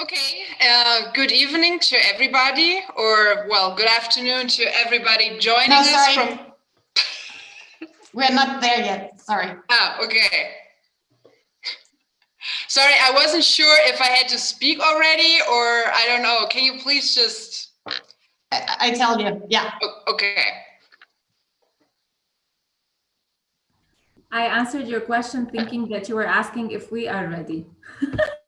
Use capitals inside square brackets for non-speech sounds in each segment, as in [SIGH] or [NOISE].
Okay, uh, good evening to everybody, or well, good afternoon to everybody joining No, us sorry. from. [LAUGHS] We're not there yet, sorry. Ah, okay. Sorry, I wasn't sure if I had to speak already, or I don't know. Can you please just? I, I tell you, yeah. o- Okay. I answered your question thinking that you were asking if we are ready. [LAUGHS]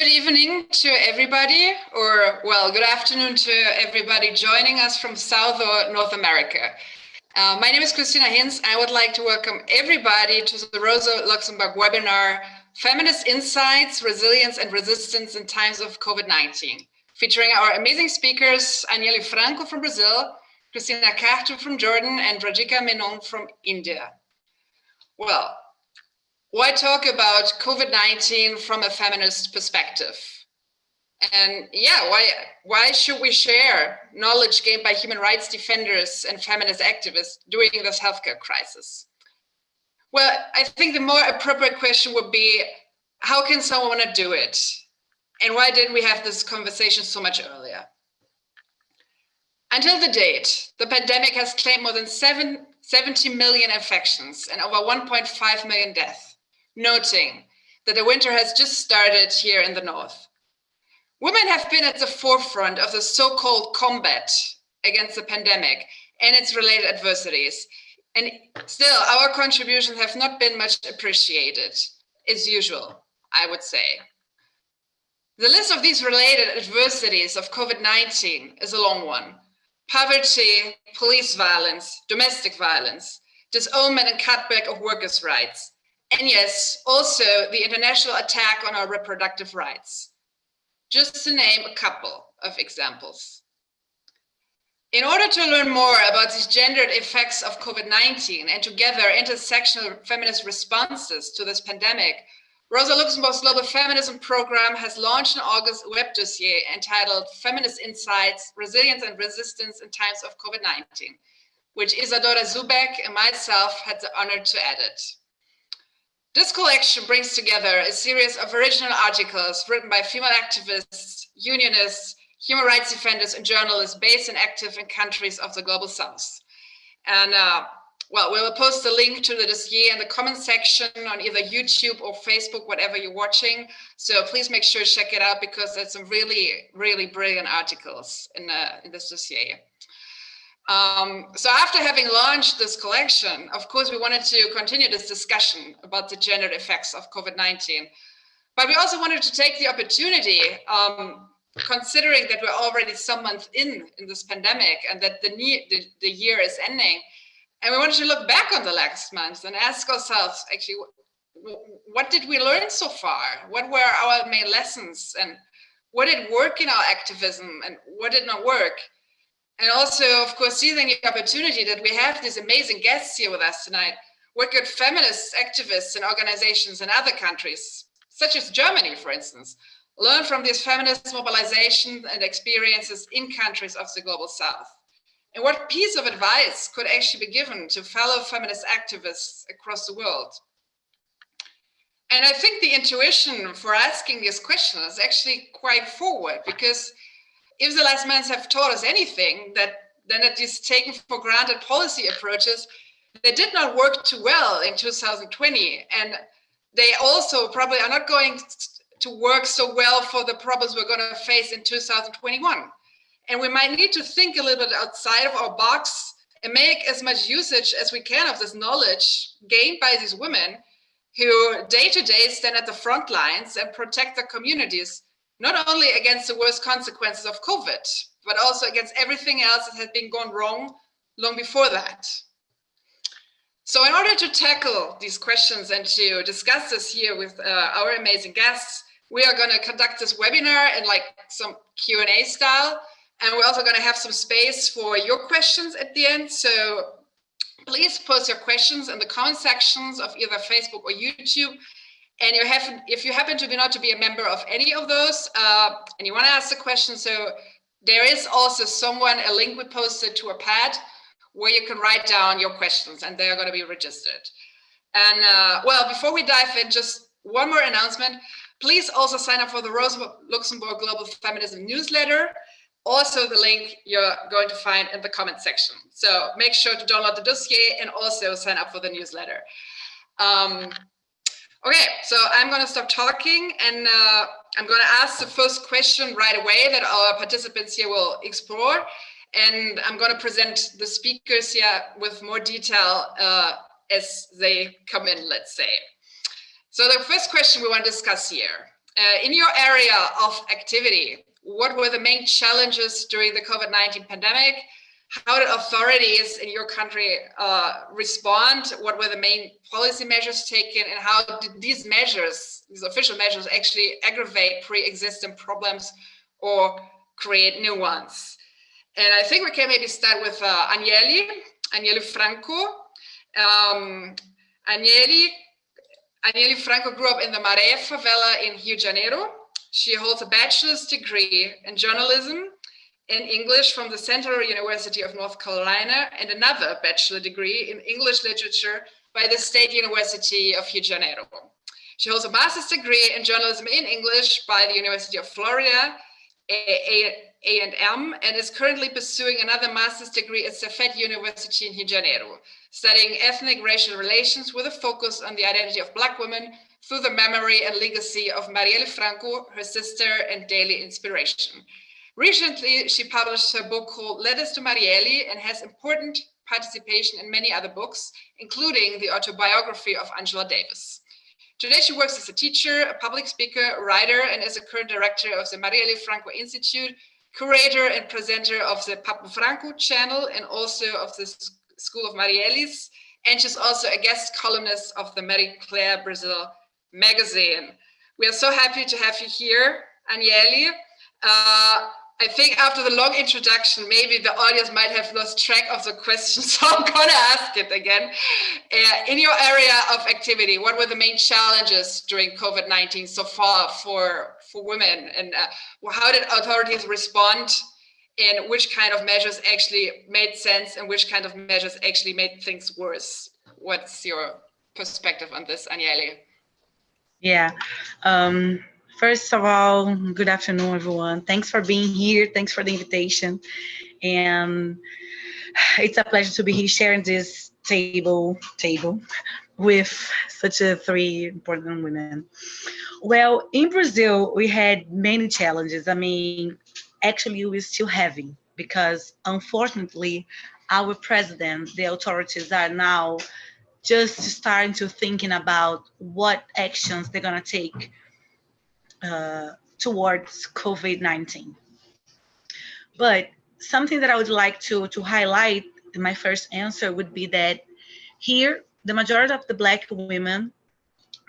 Good evening to everybody, or well, good afternoon to everybody joining us from South or North America. Uh, my name is Christina Hinz. I would like to welcome everybody to the Rosa Luxemburg webinar, Feminist Insights, Resilience and Resistance in Times of COVID-19, featuring our amazing speakers, Anielle Franco from Brazil, Christina Carte from Jordan, and Rajika Menon from India. Well, why talk about COVID-19 from a feminist perspective? And yeah, why, why should we share knowledge gained by human rights defenders and feminist activists during this healthcare crisis? Well, I think the more appropriate question would be, how can someone do it? And why didn't we have this conversation so much earlier? Until the date, the pandemic has claimed more than seven, 70 million infections and over 1.5 million deaths, noting that the winter has just started here in the north. Women have been at the forefront of the so-called combat against the pandemic and its related adversities. And still, our contributions have not been much appreciated, as usual, I would say. The list of these related adversities of COVID-19 is a long one. Poverty, police violence, domestic violence, disownment and cutback of workers' rights, and yes, also the international attack on our reproductive rights. Just to name a couple of examples. In order to learn more about these gendered effects of COVID-19 and together intersectional feminist responses to this pandemic, Rosa Luxemburg's Global Feminism Program has launched an August web dossier entitled Feminist Insights, Resilience and Resistance in Times of COVID-19, which Isadora Zubek and myself had the honor to edit. This collection brings together a series of original articles written by female activists, unionists, human rights defenders, and journalists based and active in countries of the Global South. And uh, well, we will post the link to the dossier in the comment section on either YouTube or Facebook, whatever you're watching. So please make sure to check it out because there's some really, really brilliant articles in, uh, in this dossier. Um, so after having launched this collection, of course, we wanted to continue this discussion about the gendered effects of COVID-19. But we also wanted to take the opportunity, um, considering that we're already some months in in this pandemic and that the, the, the year is ending, and we wanted to look back on the last month and ask ourselves, actually, what did we learn so far? What were our main lessons? And what did work in our activism and what did not work? And also, of course, seizing the opportunity that we have these amazing guests here with us tonight, work with feminist activists and organizations in other countries, such as Germany, for instance, learn from these feminist mobilization and experiences in countries of the global south. And what piece of advice could actually be given to fellow feminist activists across the world? And I think the intuition for asking this question is actually quite forward because if the last months have taught us anything, that then that these taken for granted policy approaches, they did not work too well in 2020. And they also probably are not going to work so well for the problems we're going to face in 2021. And we might need to think a little bit outside of our box and make as much usage as we can of this knowledge gained by these women who day to day stand at the front lines and protect their communities, not only against the worst consequences of COVID, but also against everything else that has been gone wrong long before that. So in order to tackle these questions and to discuss this here with uh, our amazing guests, we are going to conduct this webinar in like some Q&A style. And we're also going to have some space for your questions at the end. So please post your questions in the comment sections of either Facebook or YouTube. And you have, if you happen to be not to be a member of any of those, uh, and you want to ask a question, so there is also someone, a link we posted to a pad where you can write down your questions and they are going to be registered. And uh, well, before we dive in, just one more announcement. Please also sign up for the Rosa Luxemburg Global Feminism newsletter. Also the link you're going to find in the comment section. So make sure to download the dossier and also sign up for the newsletter. Um, okay, so I'm going to stop talking and uh, I'm going to ask the first question right away that our participants here will explore. And I'm going to present the speakers here with more detail uh, as they come in, let's say. So the first question we want to discuss here, uh, in your area of activity, what were the main challenges during the COVID-19 pandemic? How did authorities in your country uh, respond? What were the main policy measures taken and how did these measures, these official measures actually aggravate pre-existing problems or create new ones? And I think we can maybe start with uh, Anielle, Anielle Franco. Um, Anielle, Anielle Franco grew up in the Maré favela in Rio de Janeiro. She holds a bachelor's degree in journalism in English from the Central University of North Carolina and another bachelor degree in English literature by the State University of Rio de Janeiro. She holds a master's degree in journalism in English by the University of Florida, A&M, and is currently pursuing another master's degree at Cefet University in Rio de Janeiro, studying ethnic racial relations with a focus on the identity of Black women through the memory and legacy of Marielle Franco, her sister and daily inspiration. Recently, she published her book called Letters to Marielle and has important participation in many other books, including the autobiography of Angela Davis. Today, she works as a teacher, a public speaker, writer, and is a current director of the Marielle Franco Institute, curator and presenter of the Papo Franco channel, and also of the School of Marielles. And she's also a guest columnist of the Marie Claire Brazil magazine. We are so happy to have you here, Anielle. Uh, I think after the long introduction, maybe the audience might have lost track of the question, [LAUGHS] so I'm to ask it again. Uh, in your area of activity, what were the main challenges during COVID-19 so far for, for women? And uh, how did authorities respond? And which kind of measures actually made sense and which kind of measures actually made things worse? What's your perspective on this, Anielle? Yeah. Um, first of all, good afternoon, everyone. Thanks for being here. Thanks for the invitation. And it's a pleasure to be here sharing this table table with such a three important women. Well, in Brazil, we had many challenges. I mean, actually, we're still having because unfortunately, our president, the authorities are now just starting to thinking about what actions they're going to take uh, towards COVID-19. But something that I would like to, to highlight in my first answer would be that here, the majority of the Black women,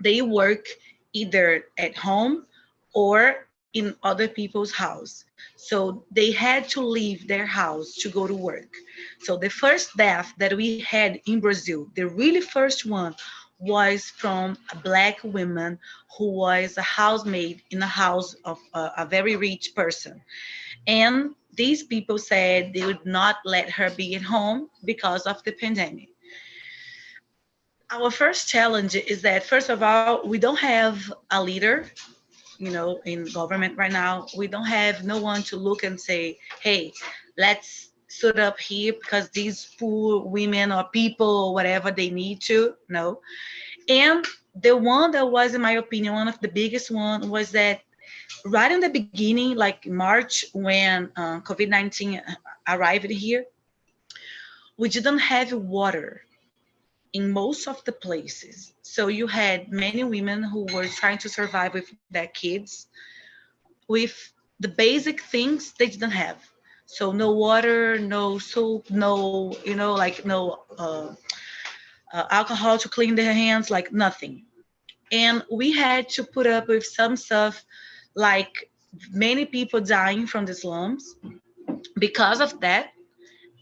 they work either at home or in other people's house. So they had to leave their house to go to work. So the first death that we had in Brazil, the really first one was from a black woman who was a housemaid in the house of a, a very rich person. And these people said they would not let her be at home because of the pandemic. Our first challenge is that, first of all, we don't have a leader you know, in government right now, we don't have no one to look and say, hey, let's stood up here because these poor women or people or whatever they need to, no. And the one that was, in my opinion, one of the biggest one was that right in the beginning, like March, when uh, COVID-19 arrived here, we didn't have water in most of the places. So you had many women who were trying to survive with their kids with the basic things they didn't have. So no water, no soap, no, you know, like no uh, uh, alcohol to clean their hands, like nothing. And we had to put up with some stuff like many people dying from the slums because of that.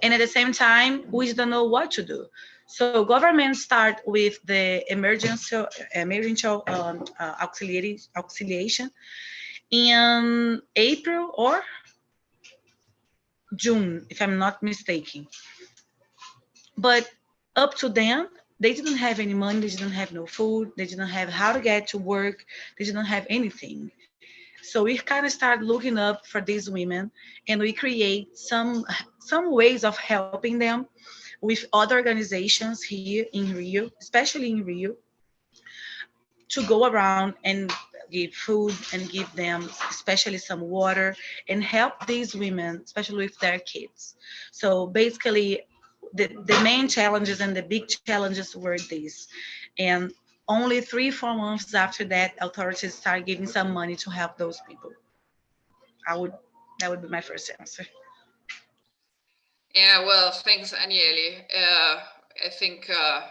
And at the same time, we don't know what to do. So government start with the emergency, emergency um, uh, auxiliary, auxiliation in April or June, if I'm not mistaken. But up to then, they didn't have any money, they didn't have no food, they didn't have how to get to work, they didn't have anything. So we kind of start looking up for these women and we create some some ways of helping them with other organizations here in Rio, especially in Rio, to go around and give food and give them especially some water and help these women, especially with their kids. So basically the, the main challenges and the big challenges were these. And only three, four months after that, authorities start giving some money to help those people. I would, that would be my first answer. Yeah, well, thanks, Anielle. Uh, I think, uh,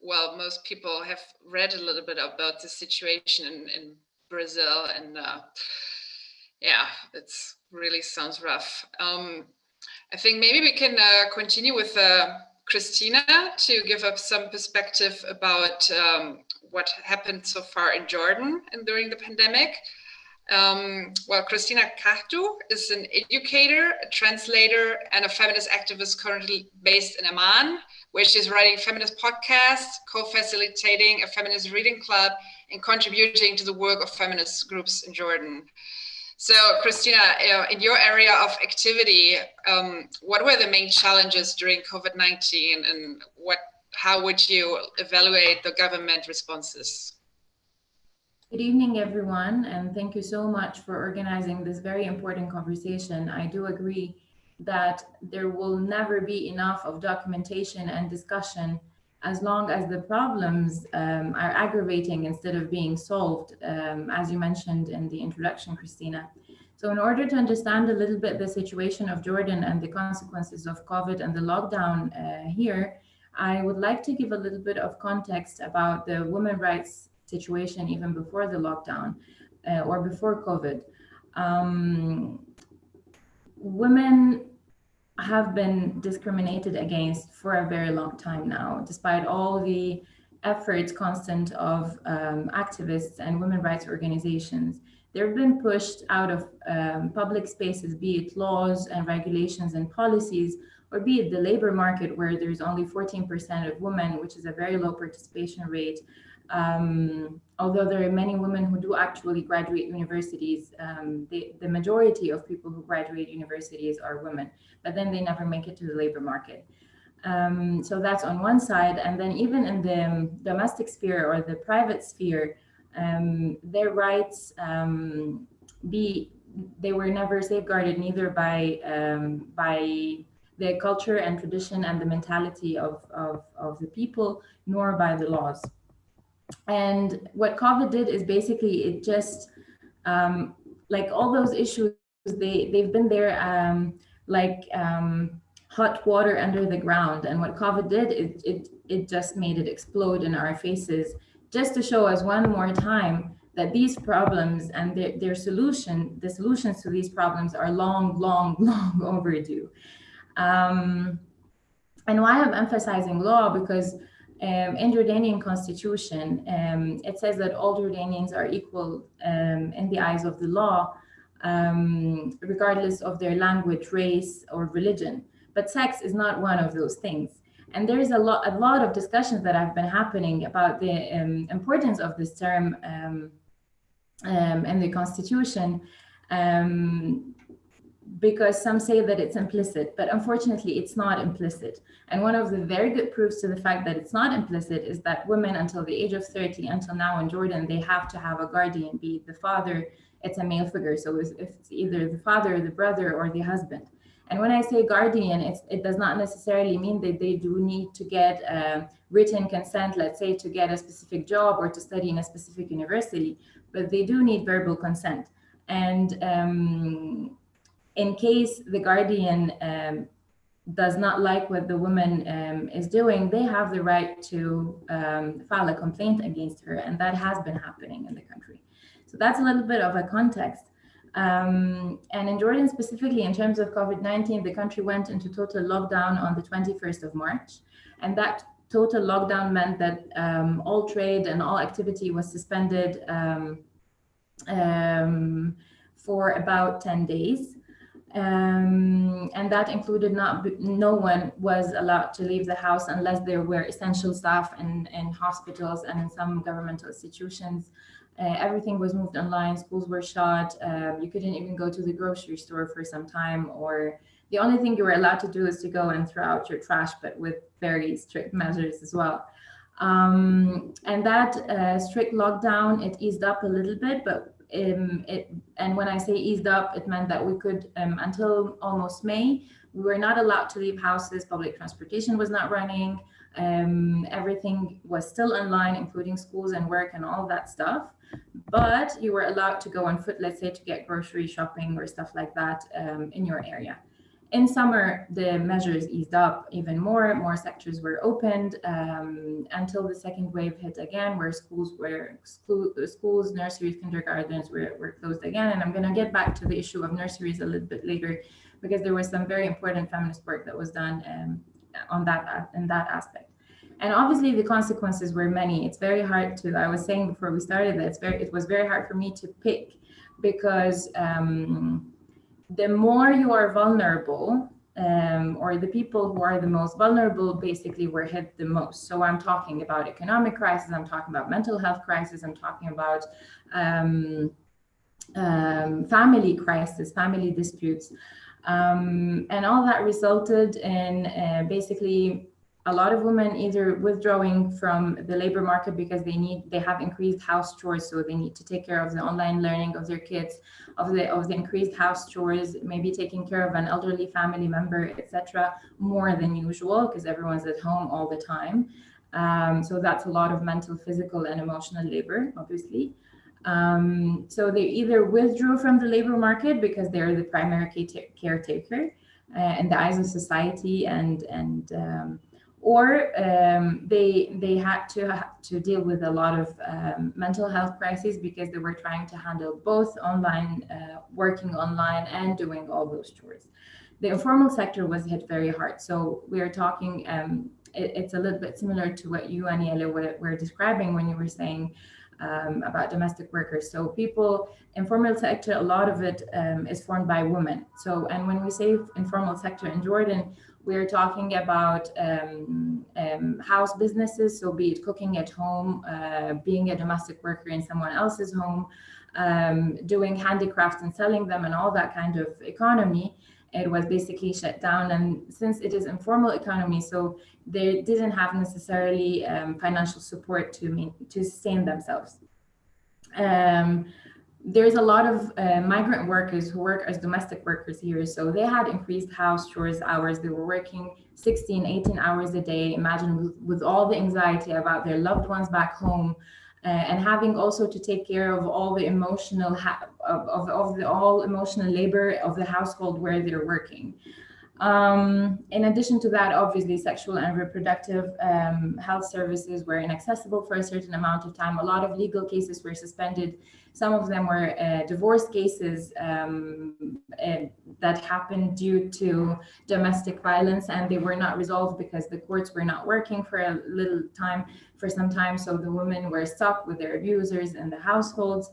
well, most people have read a little bit about the situation in, in Brazil and uh, yeah, it's really sounds rough. Um, I think maybe we can uh, continue with uh, Christina to give us some perspective about um, what happened so far in Jordan and during the pandemic. Um, well, Christina Cachdu is an educator, a translator, and a feminist activist currently based in Amman, where she's writing feminist podcasts, co-facilitating a feminist reading club, and contributing to the work of feminist groups in Jordan. So, Christina, in your area of activity, um, what were the main challenges during COVID-19 and what, how would you evaluate the government responses? Good evening, everyone, and thank you so much for organizing this very important conversation. I do agree that there will never be enough of documentation and discussion as long as the problems um, are aggravating instead of being solved, um, as you mentioned in the introduction, Christina. So in order to understand a little bit the situation of Jordan and the consequences of COVID and the lockdown uh, here, I would like to give a little bit of context about the women rights situation even before the lockdown uh, or before COVID. Um, women have been discriminated against for a very long time now, despite all the efforts constant of um, activists and women rights organizations. They've been pushed out of um, public spaces, be it laws and regulations and policies, or be it the labor market where there's only 14% of women, which is a very low participation rate, um, although there are many women who do actually graduate universities, um, the, the majority of people who graduate universities are women, but then they never make it to the labor market. Um, so that's on one side. And then even in the domestic sphere or the private sphere, um, their rights um, be they were never safeguarded neither by um, by the culture and tradition and the mentality of, of, of the people, nor by the laws. And what COVID did is basically it just um, like all those issues they they've been there um, like um, hot water under the ground. And what COVID did it it it just made it explode in our faces, just to show us one more time that these problems and their, their solution, the solutions to these problems are long, long, [LAUGHS] long overdue. Um, and why I'm emphasizing law because um, in Jordanian constitution, um, it says that all Jordanians are equal um, in the eyes of the law, um, regardless of their language, race, or religion. But sex is not one of those things. And there is a lot, a lot of discussions that have been happening about the um, importance of this term um, in the constitution because some say that it's implicit, but unfortunately it's not implicit. And one of the very good proofs to the fact that it's not implicit is that women until the age of 30, until now in Jordan, they have to have a guardian, be it the father, it's a male figure. So if it's either the father, the brother, or the husband. And when I say guardian, it does not necessarily mean that they do need to get written consent, let's say to get a specific job or to study in a specific university, but they do need verbal consent. And um, in case the guardian um, does not like what the woman um, is doing, they have the right to um, file a complaint against her. And that has been happening in the country. So that's a little bit of a context. Um, and in Jordan specifically, in terms of COVID-19, the country went into total lockdown on the 21st of March. And that total lockdown meant that um, all trade and all activity was suspended um, um for about 10 days. Um, and that included not no one was allowed to leave the house unless there were essential staff in, in hospitals and in some governmental institutions. Uh, everything was moved online, schools were shut, um, you couldn't even go to the grocery store for some time or the only thing you were allowed to do is to go and throw out your trash, but with very strict measures as well. Um, and that uh, strict lockdown, it eased up a little bit, but um, it, and when I say eased up, it meant that we could, um, until almost May, we were not allowed to leave houses, public transportation was not running, um, everything was still online, including schools and work and all that stuff. But you were allowed to go on foot, let's say to get grocery shopping or stuff like that um, in your area. In summer, the measures eased up even more, more sectors were opened um, until the second wave hit again, where schools were, schools, nurseries, kindergartens were, were closed again. And I'm gonna get back to the issue of nurseries a little bit later, because there was some very important feminist work that was done um, on that, in that aspect. And obviously the consequences were many. It's very hard to, I was saying before we started that it's very, it was very hard for me to pick because um, the more you are vulnerable, um, or the people who are the most vulnerable basically were hit the most. So I'm talking about economic crisis, I'm talking about mental health crisis, I'm talking about um, um, family crisis, family disputes. Um, and all that resulted in uh, basically a lot of women either withdrawing from the labor market because they need they have increased house chores so they need to take care of the online learning of their kids of the of the increased house chores maybe taking care of an elderly family member etc more than usual because everyone's at home all the time. Um, so that's a lot of mental physical and emotional labor obviously. Um, so they either withdrew from the labor market because they're the primary caretaker uh, in the eyes of society and and um, or um, they they had to to deal with a lot of um, mental health crises because they were trying to handle both online uh, working online and doing all those chores the informal sector was hit very hard so we are talking um, it, it's a little bit similar to what you Aniela were, were describing when you were saying um, about domestic workers. So people, informal sector, a lot of it um, is formed by women. So, and when we say informal sector in Jordan, we're talking about um, um, house businesses, so be it cooking at home, uh, being a domestic worker in someone else's home, um, doing handicrafts and selling them and all that kind of economy, it was basically shut down. And since it is informal economy, so they didn't have necessarily um, financial support to, to sustain themselves. Um, there's a lot of uh, migrant workers who work as domestic workers here. So they had increased house chores hours. They were working 16, 18 hours a day. Imagine with, with all the anxiety about their loved ones back home uh, and having also to take care of all the emotional, of, of, of, the all emotional labor of the household where they're working. Um, in addition to that, obviously, sexual and reproductive um, health services were inaccessible for a certain amount of time. A lot of legal cases were suspended. Some of them were uh, divorce cases um, uh, that happened due to domestic violence, and they were not resolved because the courts were not working for a little time, for some time. So the women were stuck with their abusers in the households.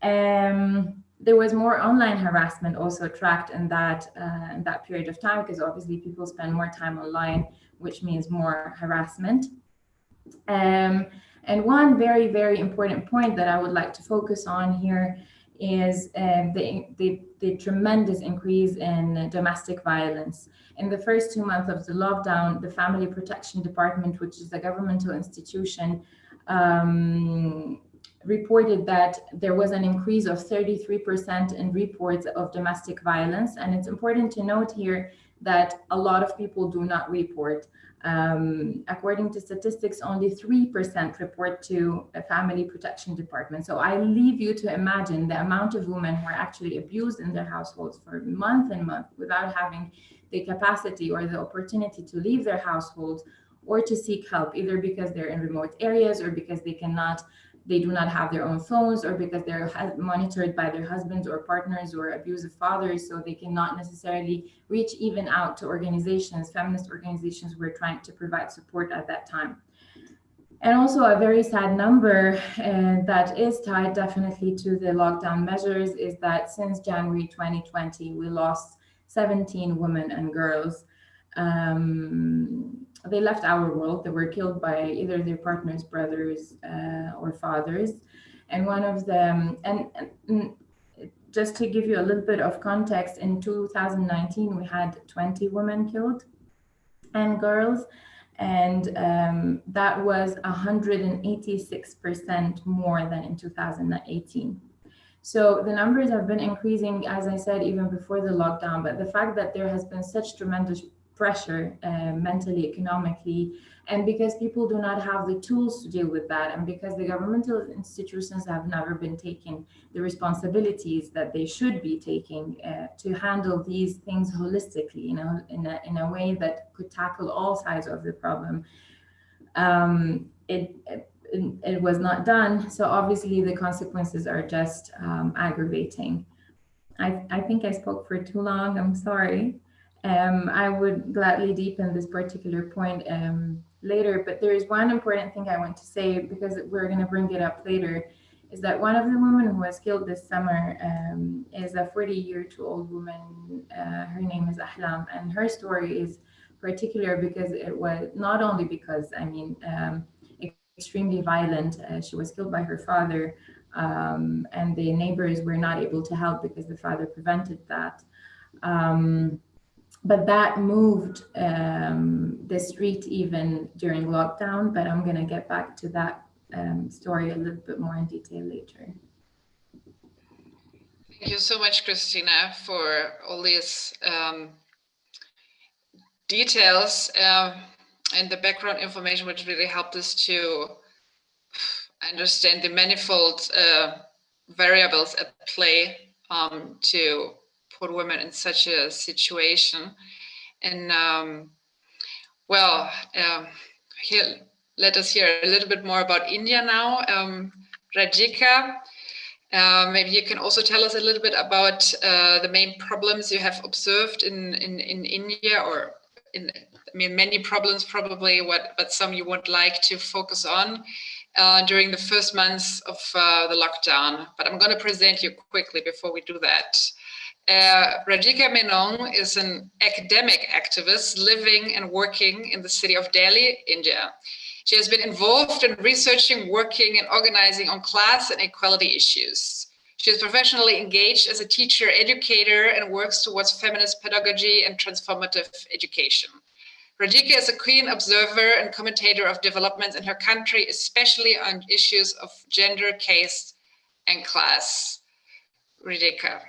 Um, there was more online harassment also tracked in that uh, in that period of time because obviously people spend more time online, which means more harassment. Um, and one very, very important point that I would like to focus on here is um, the, the, the tremendous increase in domestic violence. In the first two months of the lockdown, the Family Protection Department, which is a governmental institution, um, reported that there was an increase of 33% in reports of domestic violence. And it's important to note here that a lot of people do not report. Um, according to statistics, only 3% report to a family protection department. So I leave you to imagine the amount of women who are actually abused in their households for month and month without having the capacity or the opportunity to leave their households or to seek help, either because they're in remote areas or because they cannot they do not have their own phones or because they're monitored by their husbands or partners or abusive fathers so they cannot necessarily reach even out to organizations feminist organizations who are trying to provide support at that time. And also a very sad number uh, that is tied definitely to the lockdown measures is that since January 2020 we lost 17 women and girls. Um, they left our world. They were killed by either their partners, brothers, uh, or fathers. And one of them, and, and, just to give you a little bit of context, in 2019 we had 20 women killed and girls, and um, that was 186% more than in 2018. So the numbers have been increasing, as I said, even before the lockdown, but the fact that there has been such tremendous pressure uh, mentally, economically, and because people do not have the tools to deal with that, and because the governmental institutions have never been taking the responsibilities that they should be taking uh, to handle these things holistically, you know, in a, in a way that could tackle all sides of the problem. Um, it, it, it was not done. So obviously the consequences are just um, aggravating. I, I think I spoke for too long. I'm sorry. Um, I would gladly deepen this particular point um, later, but there is one important thing I want to say because we're going to bring it up later, is that one of the women who was killed this summer um, is a 40-year-old woman. Uh, her name is Ahlam, and her story is particular because it was not only because, I mean, um, extremely violent. Uh, she was killed by her father, um, and the neighbors were not able to help because the father prevented that. Um, but that moved um, the street even during lockdown, but I'm gonna get back to that um, story a little bit more in detail later. Thank you so much, Christina, for all these um, details uh, and the background information, which really helped us to understand the manifold uh, variables at play um, to women in such a situation. And um, well, um, here, let us hear a little bit more about India now. Um, Rajika, uh, maybe you can also tell us a little bit about uh, the main problems you have observed in, in, in India or in, I mean, many problems probably, what, but some you would like to focus on uh, during the first months of uh, the lockdown. But I'm going to present you quickly before we do that. Uh, Radhika Menon is an academic activist living and working in the city of Delhi, India. She has been involved in researching, working and organizing on class and equality issues. She is professionally engaged as a teacher, educator, and works towards feminist pedagogy and transformative education. Radhika is a keen observer and commentator of developments in her country, especially on issues of gender, caste, and class. Radhika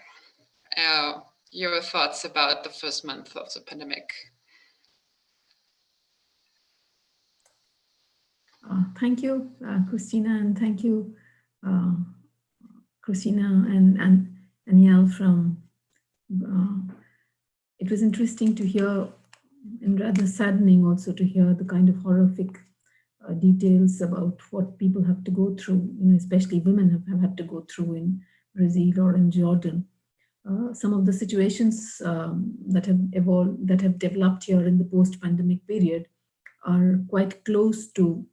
uh, your thoughts about the first month of the pandemic. Uh, thank you, uh, Christina, and thank you, uh, Christina and, and Aniel from, uh, it was interesting to hear and rather saddening also to hear the kind of horrific uh, details about what people have to go through, you know, especially women have, have had to go through in Brazil or in Jordan. Uh, some of the situations um, that have evolved, that have developed here in the post-pandemic period are quite close to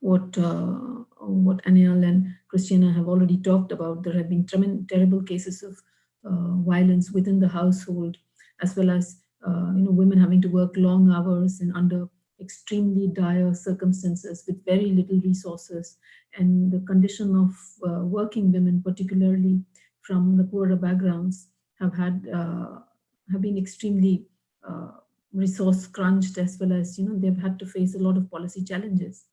what uh, what Aniel and Christina have already talked about. There have been terrible cases of uh, violence within the household, as well as uh, you know women having to work long hours and under extremely dire circumstances with very little resources, and the condition of uh, working women, particularly from the poorer backgrounds have had uh, have been extremely uh, resource crunched as well as you know they've had to face a lot of policy challenges.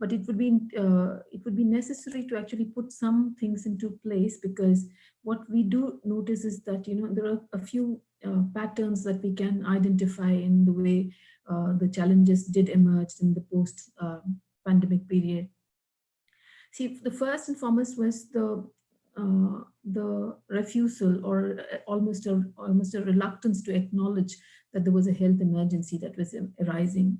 But it would be uh, it would be necessary to actually put some things into place because what we do notice is that you know there are a few uh, patterns that we can identify in the way uh, the challenges did emerge in the post uh, pandemic period. See the first and foremost was the uh, the refusal or uh, almost a almost a reluctance to acknowledge that there was a health emergency that was arising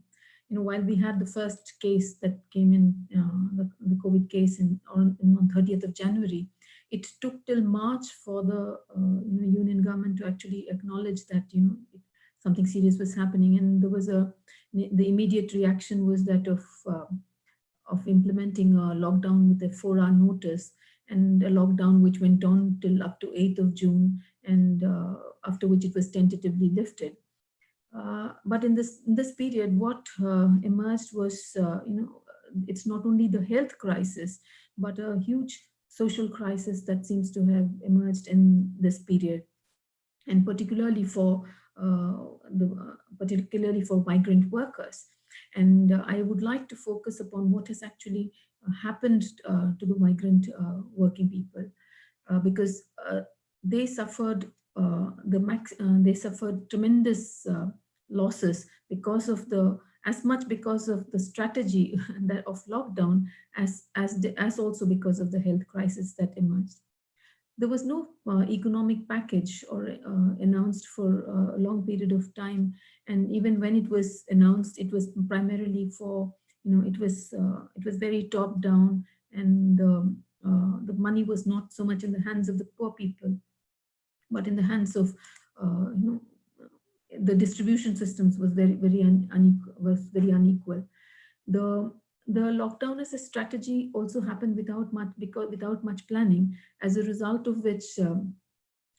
you know, while we had the first case that came in, uh, the, the, COVID case in, on, on 30th of January, it took till March for the uh, you know, union government to actually acknowledge that, you know, something serious was happening. And there was a, the immediate reaction was that of, uh, of implementing a lockdown with a four hour notice and a lockdown which went on till up to 8th of June and uh, after which it was tentatively lifted. Uh, but in this in this period, what uh, emerged was, uh, you know, it's not only the health crisis, but a huge social crisis that seems to have emerged in this period, and particularly for the particularly for migrant workers. And I would like to focus upon what has actually happened to the migrant working people, because they suffered uh, the max uh, they suffered tremendous uh, losses because of the as much because of the strategy [LAUGHS] that of lockdown as as as also because of the health crisis that emerged. There was no uh, economic package or uh, announced for uh, a long period of time. And even when it was announced it was primarily for you know it was uh, it was very top down and um, the money was not so much in the hands of the poor people but in the hands of uh, you know the distribution systems was very, very unequal, was very unequal. The the lockdown as a strategy also happened without much because without much planning, as a result of which um,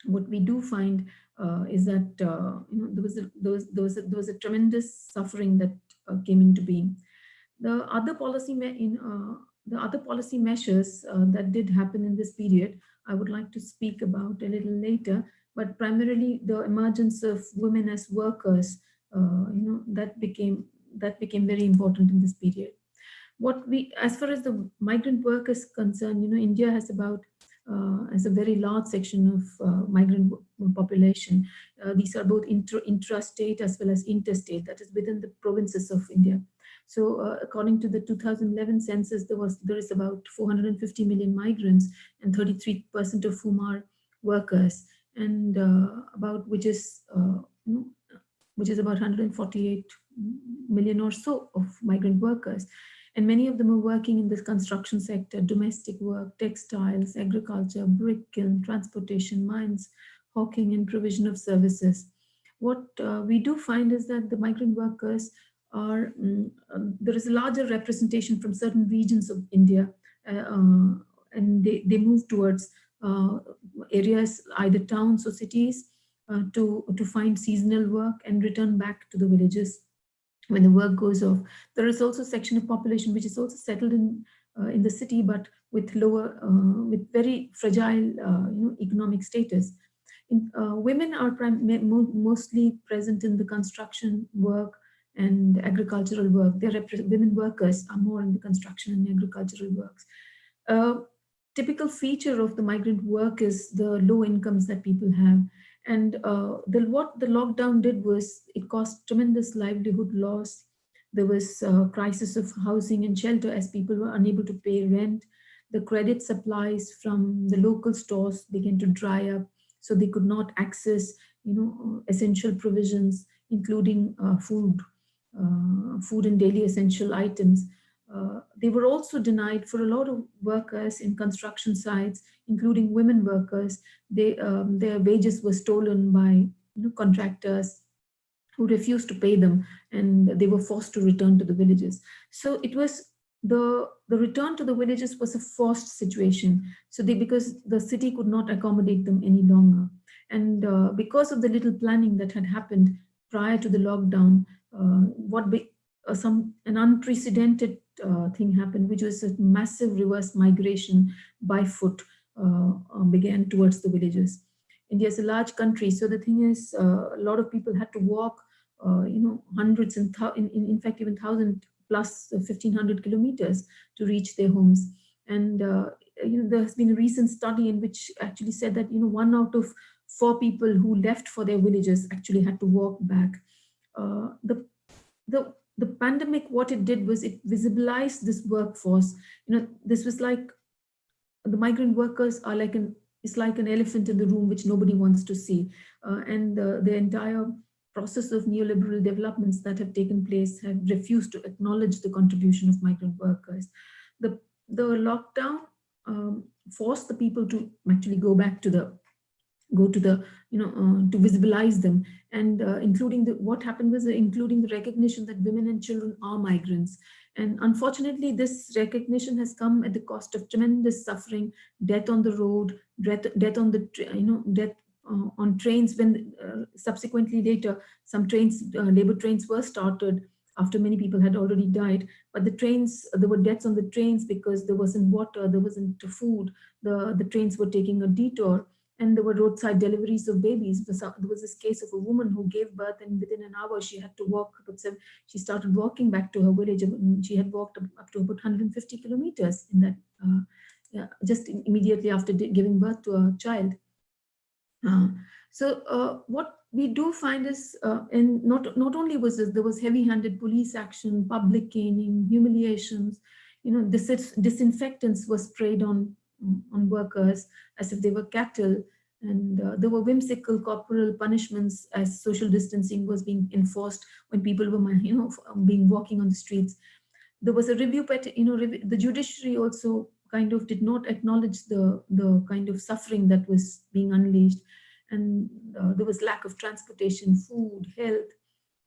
what we do find uh, is that uh, you know there was a, there was there was a, there was a tremendous suffering that uh, came into being. The other policy in uh, the other policy measures uh, that did happen in this period, I would like to speak about a little later but primarily the emergence of women as workers, uh, you know, that became that became very important in this period. What we, as far as the migrant work is concerned, you know, India has about uh, as a very large section of uh, migrant population. Uh, these are both intra intrastate as well as interstate, that is within the provinces of India. So uh, according to the 2011 census, there was there is about 450 million migrants and 33% of whom are workers and uh, about which is uh, which is about 148 million or so of migrant workers. And many of them are working in the construction sector, domestic work, textiles, agriculture, brick kiln, transportation, mines, hawking, and provision of services. What uh, we do find is that the migrant workers um, there is a larger representation from certain regions of India, uh, and they, they move towards uh, areas, either towns or cities, uh, to, to find seasonal work and return back to the villages when the work goes off. There is also a section of population which is also settled in uh, in the city, but with lower, uh, with very fragile, uh, you know, economic status. In, uh, women are mostly present in the construction work and agricultural work. Their women workers are more in the construction and agricultural works typical feature of the migrant work is the low incomes that people have. And uh, the, what the lockdown did was it caused tremendous livelihood loss. There was a crisis of housing and shelter as people were unable to pay rent. The credit supplies from the local stores began to dry up, so they could not access, you know, essential provisions, including uh, food, food and daily essential items. Uh, they were also denied for a lot of workers in construction sites, including women workers. They, um, their wages were stolen by you know, contractors who refused to pay them and they were forced to return to the villages. So it was the, the return to the villages was a forced situation. So they, because the city could not accommodate them any longer. And uh, because of the little planning that had happened prior to the lockdown, uh, what be, uh, some an unprecedented uh, thing happened, which was a massive reverse migration by foot uh, uh, began towards the villages. India is a large country, so the thing is, uh, a lot of people had to walk, uh, you know, hundreds and in, in, in fact even thousand plus 1500 kilometers to reach their homes. And uh, you know, there has been a recent study in which actually said that you know one out of four people who left for their villages actually had to walk back. Uh, the the the pandemic, what it did was it visibilized this workforce. You know, this was like the migrant workers are like an it's like an elephant in the room which nobody wants to see, uh, and uh, the entire process of neoliberal developments that have taken place have refused to acknowledge the contribution of migrant workers. The the lockdown um, forced the people to actually go back to the go to the you know uh, to visualize them. And uh, including the what happened was uh, including the recognition that women and children are migrants. And unfortunately this recognition has come at the cost of tremendous suffering death on the road death, death on the you know death uh, on trains when uh, subsequently later some trains uh, labor trains were started after many people had already died. But the trains there were deaths on the trains because there wasn't water there wasn't food. The the trains were taking a detour and there were roadside deliveries of babies. There was this case of a woman who gave birth and within an hour she had to walk, she started walking back to her village. and She had walked up to about 150 kilometers in that, uh, yeah, just immediately after giving birth to a child. Uh, so uh, what we do find is, uh, and not, not only was this, there was heavy-handed police action, public caning, humiliations, you know, dis disinfectants were sprayed on on workers as if they were cattle. And uh, there were whimsical corporal punishments as social distancing was being enforced when people were, [LAUGHS] you know, being walking on the streets. There was a review, you know, the judiciary also kind of did not acknowledge the, the kind of suffering that was being unleashed. And uh, there was lack of transportation, food, health,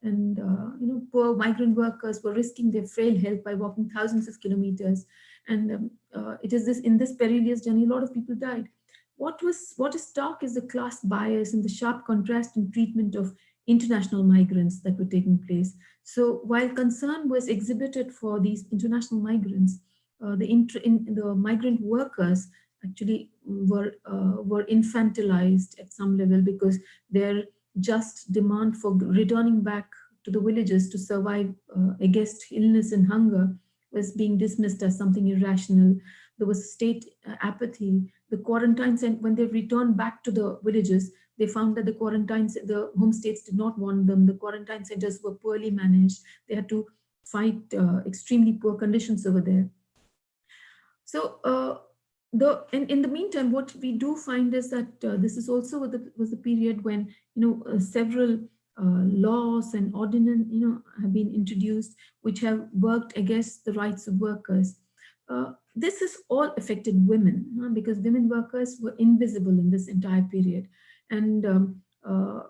and uh, you know poor migrant workers were risking their frail health by walking thousands of kilometers and um, uh, it is this in this perilous journey a lot of people died. What was what is stark is the class bias and the sharp contrast in treatment of international migrants that were taking place. So while concern was exhibited for these international migrants uh, the in, the migrant workers actually were uh, were infantilized at some level because their just demand for returning back to the villages to survive uh, against illness and hunger was being dismissed as something irrational. There was state uh, apathy. The quarantines, and when they returned back to the villages, they found that the quarantines, the home states did not want them. The quarantine centers were poorly managed. They had to fight uh, extremely poor conditions over there. So uh, the in, in the meantime, what we do find is that uh, this is also the, was the period when you know uh, several uh, laws and ordinance you know have been introduced which have worked against the rights of workers. Uh, this has all affected women uh, because women workers were invisible in this entire period, and um, uh,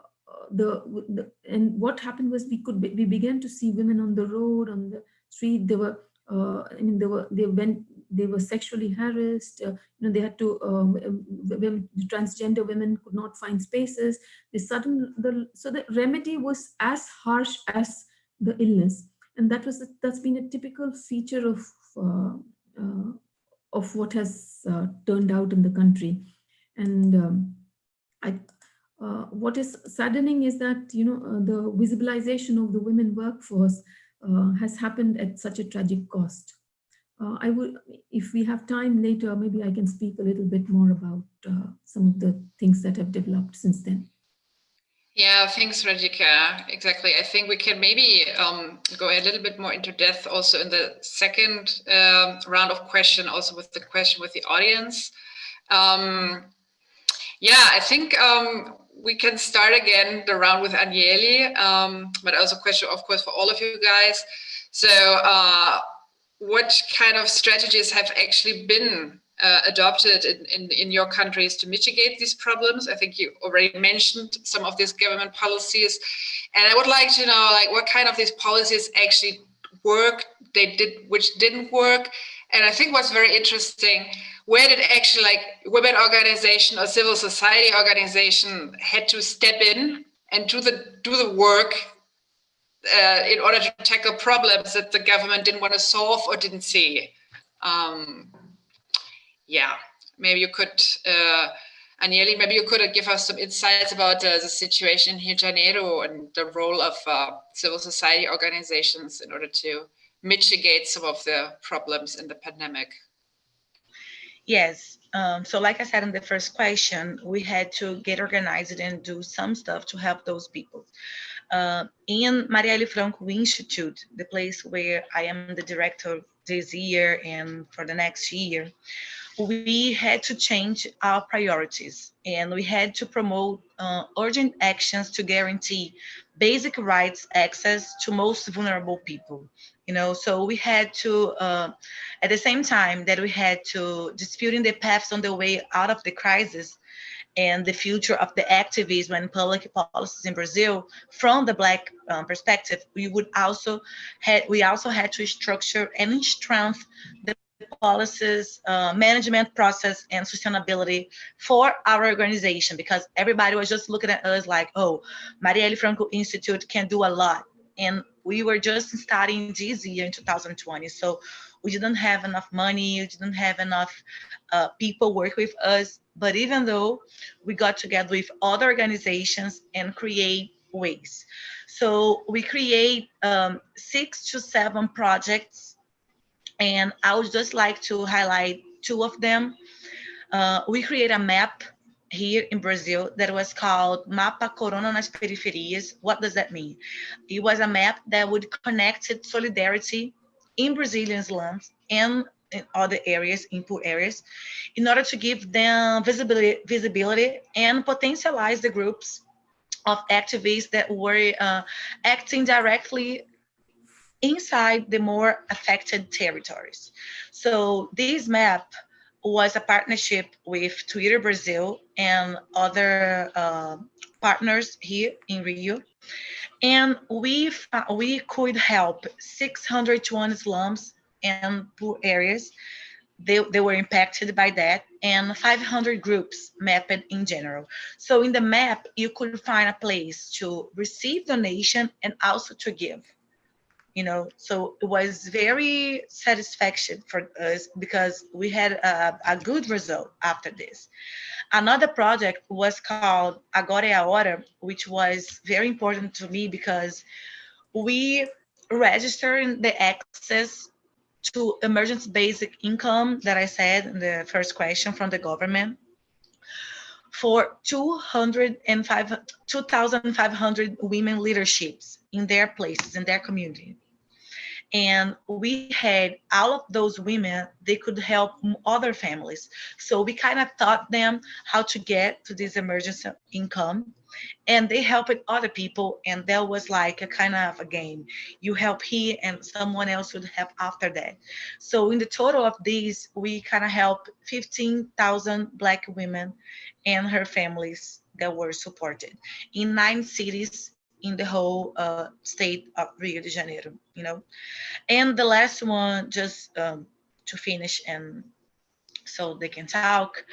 the, the, and what happened was we could we began to see women on the road on the street. They were uh, I mean, they were they went they were sexually harassed. Uh, you know, they had to um, women, transgender women could not find spaces. The sudden the so the remedy was as harsh as the illness, and that was that's been a typical feature of uh, uh, of what has uh, turned out in the country, and um, I. Uh, what is saddening is that you know the visibilization of the women workforce uh, has happened at such a tragic cost. Uh, I would, if we have time later, maybe I can speak a little bit more about uh, some of the things that have developed since then. Yeah, thanks, Radhika. Exactly. I think we can maybe um, go a little bit more into depth also in the second um, round of question, also with the question with the audience. Um, yeah, I think um, we can start again the round with Anielle, um, but also question, of course, for all of you guys. So uh, what kind of strategies have actually been uh, adopted in, in, in, your countries to mitigate these problems? I think you already mentioned some of these government policies. And I would like to know like what kind of these policies actually work, they did, which didn't work. And I think what's very interesting where did actually like women organization or civil society organization had to step in and do the do the work uh, in order to tackle problems that the government didn't want to solve or didn't see. Um, yeah, maybe you could, uh, maybe you could give us some insights about uh, the situation here in Janeiro and the role of uh, civil society organizations in order to mitigate some of the problems in the pandemic. Yes. Um, so like I said in the first question, we had to get organized and do some stuff to help those people. Uh, in Marielle Franco Institute, the place where I am the director this year and for the next year, we had to change our priorities and we had to promote uh, urgent actions to guarantee basic rights access to most vulnerable people you know? So we had to uh, at the same time that we had to disputing the paths on the way out of the crisis and the future of the activism and public policies in Brazil from the Black um, perspective, we would also had we also had to structure and strengthen the policies, uh, management process, and sustainability for our organization because everybody was just looking at us like, oh, Marielle Franco Institute can do a lot. And we were just starting this year in 2020. So we didn't have enough money, we didn't have enough uh, people work with us. But even though we got together with other organizations and create ways. So we create um, six to seven projects and I would just like to highlight two of them. Uh, we create a map here in Brazil that was called Mapa Corona nas Periferias. What does that mean? It was a map that would connect solidarity in Brazilian slums and in other areas, in poor areas, in order to give them visibility, visibility and potentialize the groups of activists that were uh, acting directly inside the more affected territories. So this map was a partnership with Twitter Brazil and other uh, partners here in Rio. And we, uh, we could help 601 slums and poor areas. They, they were impacted by that and 500 groups mapped in general. So in the map, you could find a place to receive donation and also to give you know so it was very satisfaction for us because we had a, a good result after this. Another project was called agora é a hora which was very important to me because we registered the access to emergency basic income that i said in the first question from the government for 205 2,500 women leaderships in their places, in their community and we had all of those women they could help other families. So we kind of taught them how to get to this emergency income and they helped other people and that was like a kind of a game. You help here and someone else would help after that. So in the total of these we kind of helped 15,000 black women and her families that were supported. In nine cities in the whole uh, state of Rio de Janeiro, you know. And the last one, just um, to finish and so they can talk,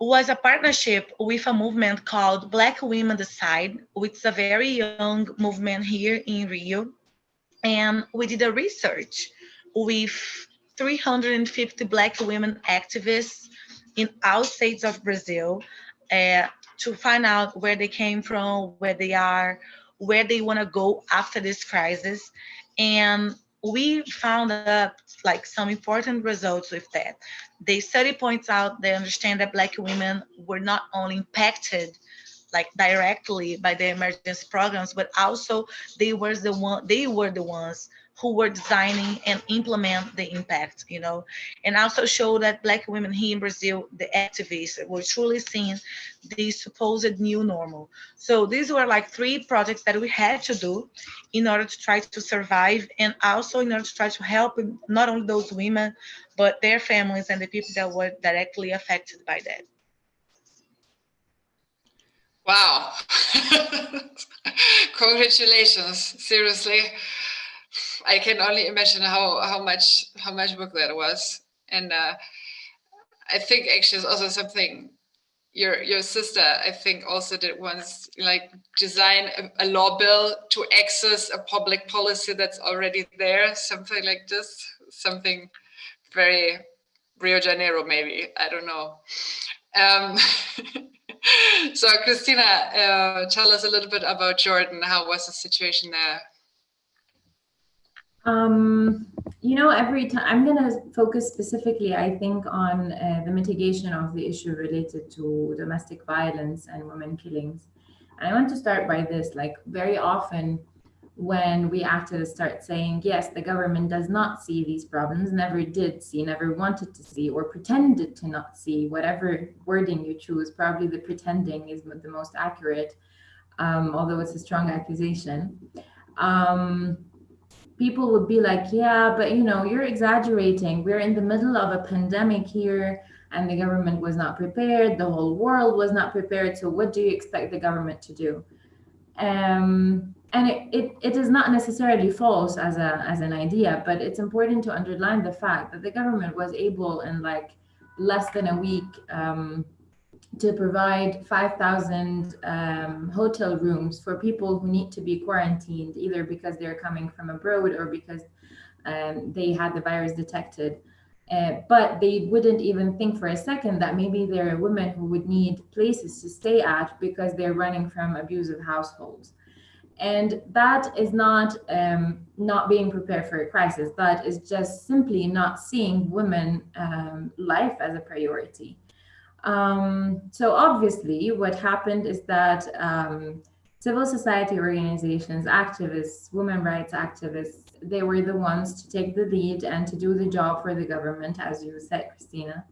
was a partnership with a movement called Black Women Decide, which is a very young movement here in Rio. And we did a research with 350 Black women activists in all states of Brazil uh, to find out where they came from, where they are, where they want to go after this crisis. And we found up like some important results with that. The study points out they understand that Black women were not only impacted like directly by the emergency programs, but also they were the one they were the ones who were designing and implement the impact, you know, and also show that Black women here in Brazil, the activists, were truly seeing the supposed new normal. So these were like three projects that we had to do in order to try to survive and also in order to try to help not only those women, but their families and the people that were directly affected by that. Wow. [LAUGHS] Congratulations, seriously. I can only imagine how how much how much work that was, and uh, I think actually it's also something your your sister I think also did once like design a, a law bill to access a public policy that's already there, something like this, something very Rio Janeiro, maybe. I don't know. Um, [LAUGHS] so, Christina, uh, tell us a little bit about Jordan. How was the situation there? Um, you know, every time I'm going to focus specifically, I think, on uh, the mitigation of the issue related to domestic violence and women killings. And I want to start by this like, very often when we activists start saying, yes, the government does not see these problems, never did see, never wanted to see, or pretended to not see, whatever wording you choose, probably the pretending is the most accurate, um, although it's a strong accusation. Um, people would be like, yeah, but you know, you're exaggerating. We're in the middle of a pandemic here and the government was not prepared. The whole world was not prepared. So what do you expect the government to do? Um, and it, it, it is not necessarily false as a as an idea, but it's important to underline the fact that the government was able in like less than a week um, to provide 5,000 um, hotel rooms for people who need to be quarantined, either because they're coming from abroad or because um, they had the virus detected. Uh, but they wouldn't even think for a second that maybe there are women who would need places to stay at because they're running from abusive households. And that is not um, not being prepared for a crisis. That is just simply not seeing women um, life as a priority. Um, so obviously what happened is that um, civil society organizations, activists, women rights activists, they were the ones to take the lead and to do the job for the government, as you said, Christina.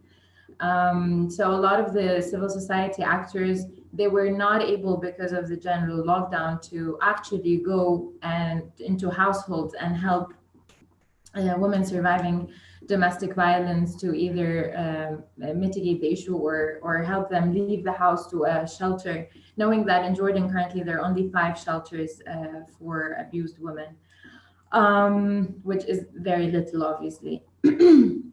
Um, so a lot of the civil society actors they were not able because of the general lockdown to actually go and into households and help uh, women surviving domestic violence to either um, mitigate the issue or or help them leave the house to a shelter knowing that in jordan currently there are only five shelters uh, for abused women um, which is very little obviously. [CLEARS THROAT]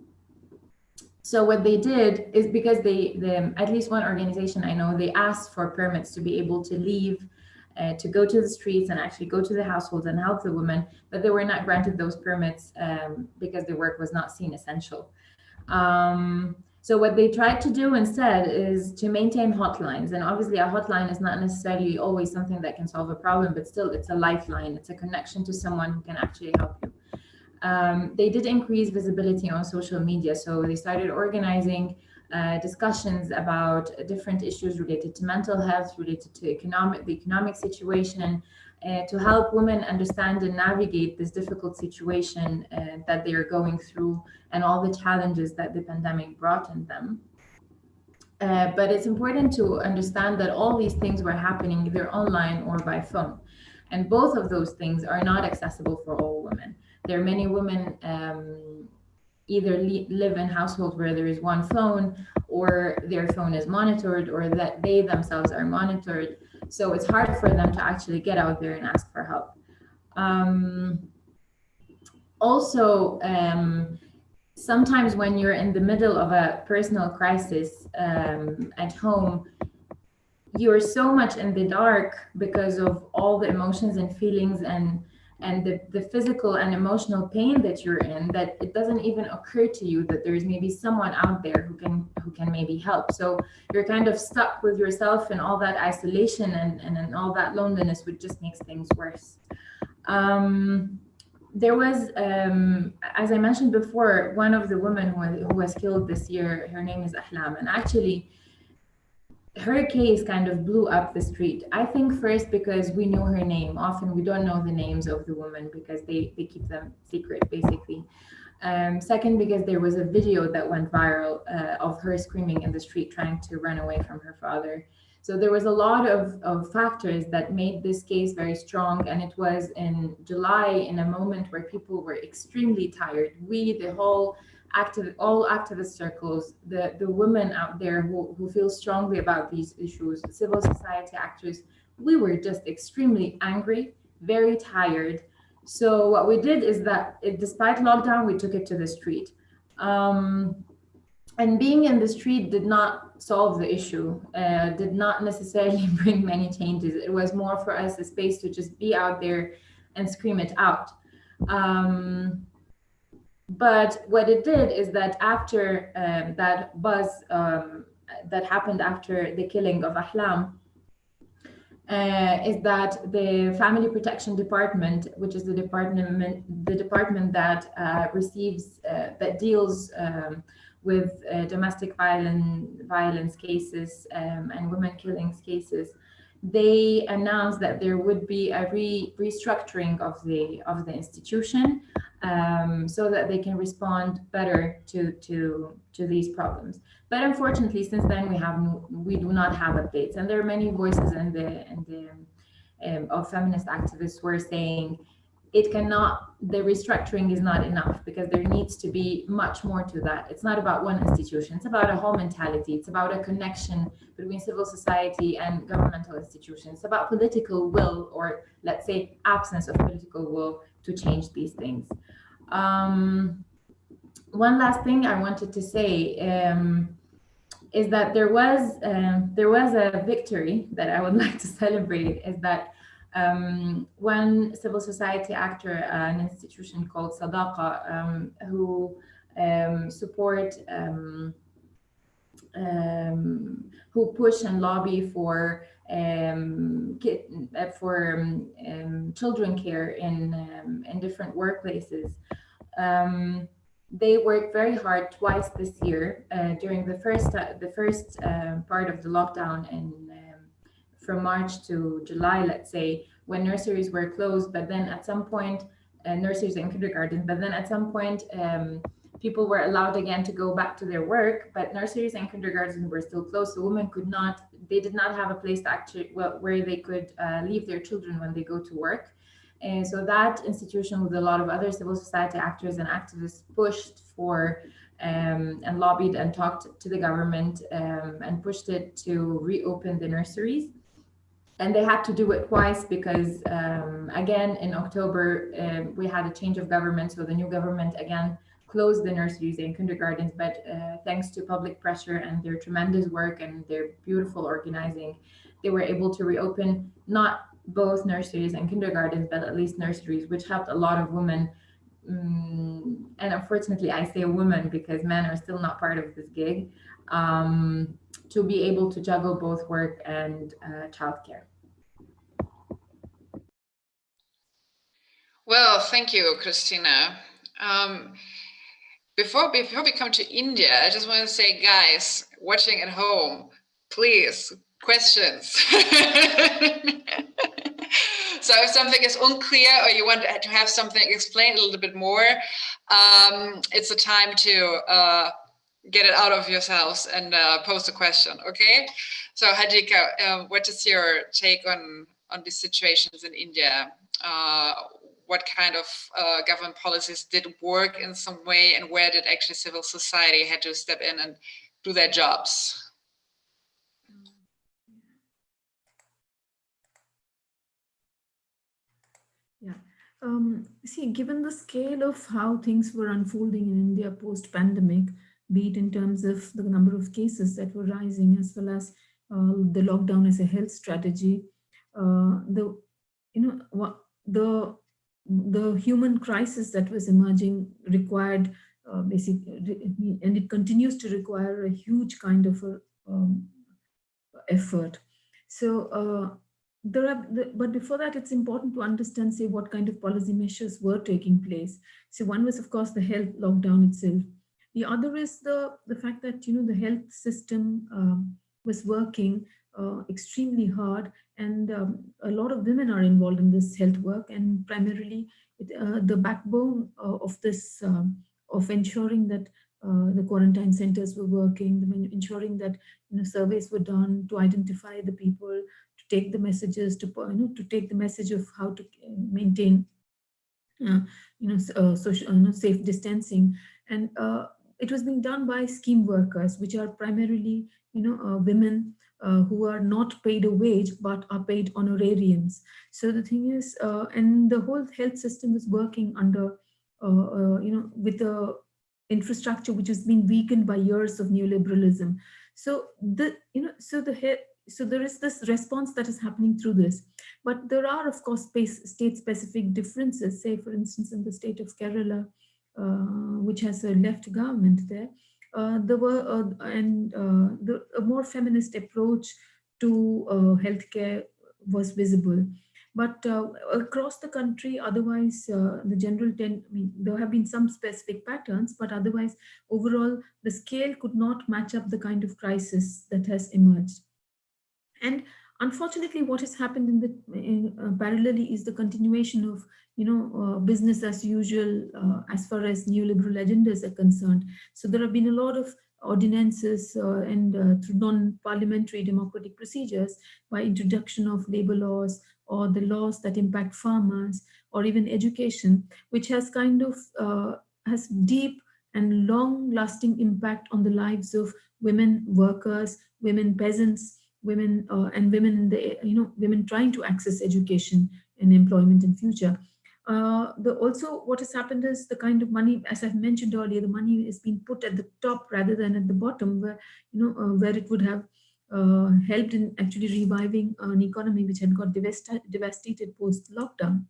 So what they did is because they, the, at least one organization I know, they asked for permits to be able to leave, uh, to go to the streets and actually go to the households and help the women, but they were not granted those permits um, because their work was not seen essential. Um, so what they tried to do instead is to maintain hotlines. And obviously a hotline is not necessarily always something that can solve a problem, but still it's a lifeline. It's a connection to someone who can actually help you um, they did increase visibility on social media. So they started organizing uh, discussions about different issues related to mental health, related to economic, the economic situation, uh, to help women understand and navigate this difficult situation uh, that they are going through and all the challenges that the pandemic brought in them. Uh, but it's important to understand that all these things were happening either online or by phone. And both of those things are not accessible for all women. There are many women um, either live in households where there is one phone or their phone is monitored or that they themselves are monitored. So it's hard for them to actually get out there and ask for help. Um, also, um, sometimes when you're in the middle of a personal crisis um, at home, you're so much in the dark because of all the emotions and feelings and and the, the physical and emotional pain that you're in that it doesn't even occur to you that there's maybe someone out there who can who can maybe help. So you're kind of stuck with yourself and all that isolation and and, and all that loneliness which just makes things worse. Um, there was um, as i mentioned before one of the women who, who was killed this year her name is ahlam. And actually her case kind of blew up the street. I think first because we knew her name. Often we don't know the names of the women because they, they keep them secret, basically. Um, second, because there was a video that went viral uh, of her screaming in the street trying to run away from her father. So there was a lot of, of factors that made this case very strong. And it was in July, in a moment where people were extremely tired. We, the whole active, all activist circles, the, the women out there who, who feel strongly about these issues, civil society actors, we were just extremely angry, very tired. So what we did is that it, despite lockdown, we took it to the street. Um, and being in the street did not solve the issue, uh, did not necessarily [LAUGHS] bring many changes. It was more for us a space to just be out there and scream it out. Um, but what it did is that after um, that buzz um, that happened after the killing of Ahlam, uh, is that the Family Protection Department, which is the department, the department that uh, receives, uh, that deals um, with uh, domestic violence, violence cases um, and women killings cases, they announced that there would be a re restructuring of the of the institution um, so that they can respond better to to to these problems. But unfortunately, since then we have we do not have updates, and there are many voices in the in the um, of feminist activists who are saying it cannot the restructuring is not enough because there needs to be much more to that. It's not about one institution. It's about a whole mentality. It's about a connection between civil society and governmental institutions. It's about political will or let's say absence of political will to change these things. Um, one last thing i wanted to say um, is that there was um, there was a victory that i would [LAUGHS] like to celebrate is that um, one civil society actor, uh, an institution called Sadaqa, um, who um, support, um, um, who push and lobby for um, uh, for children care in in different workplaces. they worked very hard twice this year uh, during the first uh, the first uh, part of the lockdown in from March to July, let's say, when nurseries were closed, but then at some point, uh, nurseries and kindergartens, but then at some point, um, people were allowed again to go back to their work, but nurseries and kindergartens were still closed. So women could not, they did not have a place to actually, well, where they could uh, leave their children when they go to work. And so that institution with a lot of other civil society actors and activists pushed for um, and lobbied and talked to the government um, and pushed it to reopen the nurseries and they had to do it twice because um, again in October uh, we had a change of government. So the new government again closed the nurseries and kindergartens. But uh, thanks to public pressure and their tremendous work and their beautiful organizing they were able to reopen not both nurseries and kindergartens but at least nurseries which helped a lot of women. Um, and unfortunately I say women because men are still not part of this gig. Um, to be able to juggle both work and uh, childcare. Well, thank you, Christina. Um, before, before we come to India, I just want to say, guys, watching at home, please, questions. [LAUGHS] so if something is unclear or you want to have something explained a little bit more, um, it's a time to uh, get it out of yourselves and uh, post a question, okay? So Radhika, uh, what is your take on, on these situations in India? Uh, what kind of uh, government policies did work in some way and where did actually civil society had to step in and do their jobs? Yeah, um, see, given the scale of how things were unfolding in India post-pandemic, be it in terms of the number of cases that were rising as well as uh, the lockdown as a health strategy, uh, the you know what the the human crisis that was emerging required uh, basically, and it continues to require a huge kind of a, um, effort. So uh, there are, but before that, it's important to understand, say, what kind of policy measures were taking place. So one was, of course, the health lockdown itself. The other is the, the fact that, you know, the health system um, was working uh, extremely hard and um, a lot of women are involved in this health work and primarily it, uh, the backbone uh, of this, um, of ensuring that uh, the quarantine centers were working, ensuring that you know, surveys were done to identify the people, to take the messages, to, you know, to take the message of how to maintain uh, you know, uh, social, you know, safe distancing. And uh, it was being done by scheme workers, which are primarily, you know, uh, women uh, who are not paid a wage, but are paid honorariums. So the thing is, uh, and the whole health system is working under, uh, uh, you know, with the infrastructure which has been weakened by years of neoliberalism. So the, you know, so the so there is this response that is happening through this. But there are, of course, state-specific differences. Say, for instance, in the state of Kerala, which has a left government there, uh, there were uh, and uh, the a more feminist approach to uh, healthcare was visible. But uh, across the country, otherwise, uh, the general trend, I mean, there have been some specific patterns, but otherwise, overall, the scale could not match up the kind of crisis that has emerged. And unfortunately, what has happened in the in, uh, parallelly is the continuation of, you know, uh, business as usual uh, as far as neoliberal agendas are concerned. So there have been a lot of ordinances uh, and uh, through non-parliamentary democratic procedures by introduction of labor laws or the laws that impact farmers or even education, which has kind of uh, has deep and long-lasting impact on the lives of women workers, women peasants, women uh, and women in the you know women trying to access education and employment in future. Uh, the also what has happened is the kind of money, as I've mentioned earlier, the money is being put at the top rather than at the bottom, where you know uh, where it would have uh, helped in actually reviving an economy which had got devasta devastated post lockdown.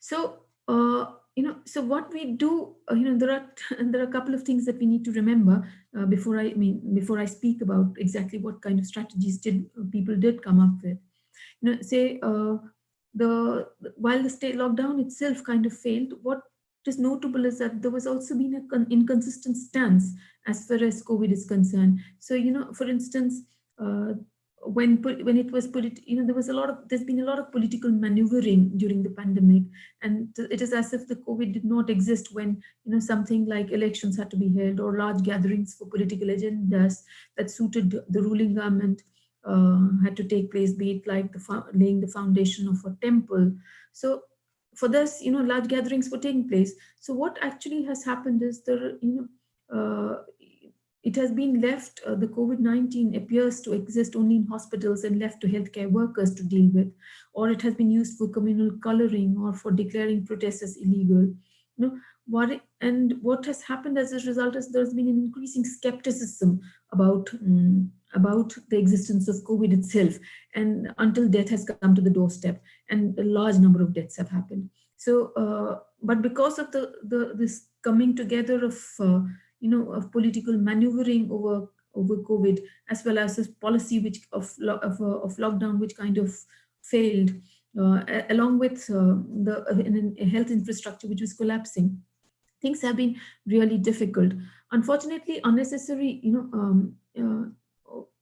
So uh, you know, so what we do, uh, you know, there are [LAUGHS] there are a couple of things that we need to remember uh, before I, mean before I speak about exactly what kind of strategies did people did come up with. You know, say the while the state lockdown itself kind of failed, what is notable is that there was also been an inconsistent stance as far as COVID is concerned. So, you know, for instance, uh, when when it was put it, you know, there was a lot of there's been a lot of political maneuvering during the pandemic, and it is as if the COVID did not exist when you know something like elections had to be held or large gatherings for political agendas that suited the ruling government uh, had to take place, be it like the laying the foundation of a temple. So for this, you know, large gatherings were taking place. So what actually has happened is the, you know, uh, it has been left, uh, the COVID-19 appears to exist only in hospitals and left to healthcare workers to deal with, or it has been used for communal coloring or for declaring protests as illegal. You know, what and what has happened as a result is there's been an increasing skepticism about um, about the existence of COVID itself and until death has come to the doorstep and a large number of deaths have happened. So, uh, but because of the, the this coming together of, uh, you know, of political maneuvering over over COVID, as well as this policy which of, of, uh, of lockdown, which kind of failed, uh, along with uh, the uh, health infrastructure, which was collapsing, things have been really difficult. Unfortunately, unnecessary, you know, um,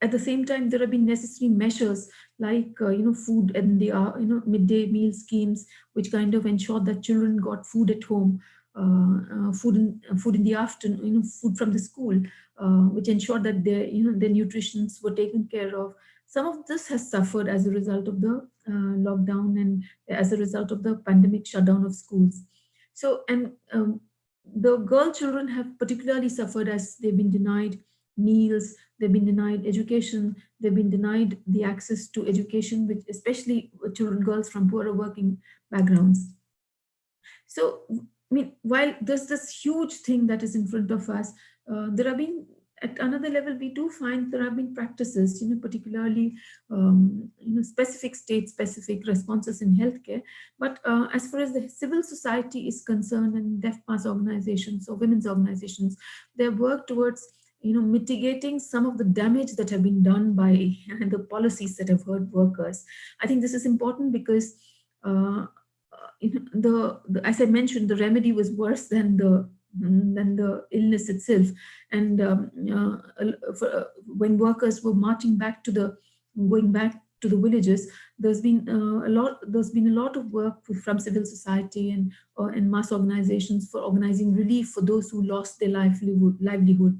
at the same time, there have been necessary measures like, uh, you know, food and the, uh, you know, midday meal schemes, which kind of ensured that children got food at home, uh, uh food in food in the afternoon, you know, food from the school, uh, which ensured that their, you know, their nutritions were taken care of. Some of this has suffered as a result of the uh, lockdown and as a result of the pandemic shutdown of schools. So, and um, the girl children have particularly suffered as they've been denied meals, they've been denied education, they've been denied the access to education, which especially children, girls from poorer working backgrounds. So, I mean, while there's this huge thing that is in front of us, uh, there have been at another level, we do find there have been practices, you know, particularly, um, you know, specific state-specific responses in healthcare. But uh, as far as the civil society is concerned and deaf pass organizations or women's organizations, their work towards you know, mitigating some of the damage that have been done by [LAUGHS] the policies that have hurt workers. I think this is important because uh, the, the, as I mentioned, the remedy was worse than the than the illness itself. And um, uh, for, uh, when workers were marching back to the, going back to the villages, there's been uh, a lot. There's been a lot of work from civil society and uh, and mass organizations for organizing relief for those who lost their livelihood. livelihood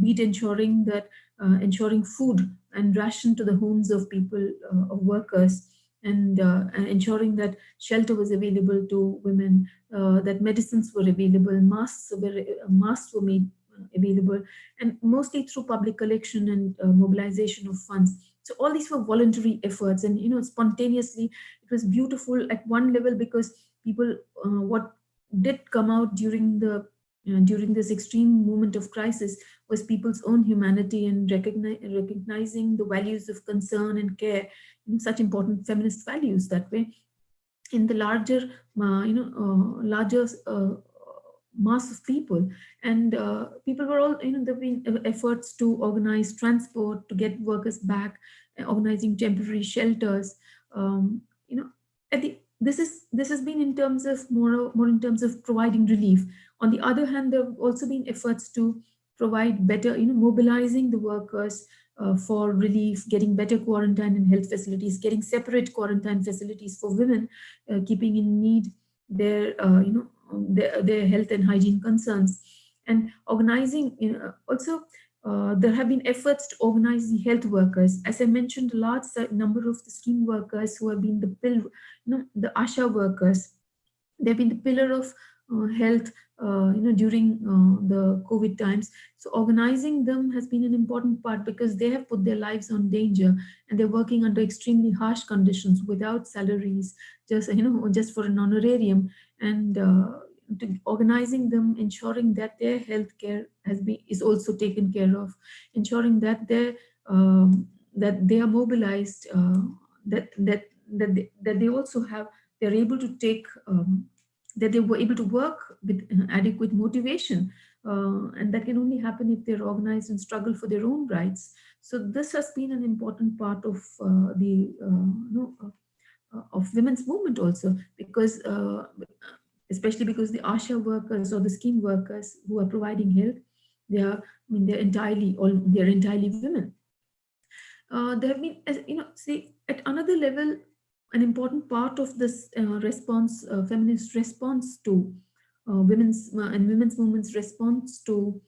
be it ensuring that uh, ensuring food and ration to the homes of people, uh, of workers, and, uh, ensuring that shelter was available to women, uh, that medicines were available, masks were, uh, masks were made uh, available, and mostly through public collection and mobilization of funds. So all these were voluntary efforts and, you know, spontaneously, it was beautiful at one level because people, what did come out during the uh, during this extreme moment of crisis was people's own humanity and recognizing the values of concern and care, know, such important feminist values that way. In the larger, uh, you know, uh, larger uh, mass of people. And uh, people were all, you know, there have been efforts to organize transport, to get workers back, uh, organizing temporary shelters. Um, you know, at the, this is this has been in terms of more, more in terms of providing relief. On the other hand, there have also been efforts to provide better, you know, mobilizing the workers uh, for relief, getting better quarantine and health facilities, getting separate quarantine facilities for women, uh, keeping in need their, uh, you know, their, their health and hygiene concerns, and organizing. You know, also, uh, there have been efforts to organize the health workers. As I mentioned, a large number of the scheme workers who have been the pill, you know, the ASHA workers. They've been the pillar of uh, health uh, you know, during uh, the COVID times. So organizing them has been an important part because they have put their lives on danger and they're working under extremely harsh conditions without salaries, just, you know, just for an honorarium and uh, organizing them, ensuring that their health care has been, is also taken care of, ensuring that they um, that they are mobilized, uh, that, that, that, they, that they also have, they're able to take um, that they were able to work with adequate motivation. Uh, and that can only happen if they're organized and struggle for their own rights. So this has been an important part of uh, the uh, you know, uh, of women's movement also, because uh, especially because the ASHA workers or the scheme workers who are providing health, they are, I mean, they're entirely, all they're entirely women. Uh, there have been, you know, see, at another level, an important part of this uh, response, uh, feminist response to uh, women's and women's movements response to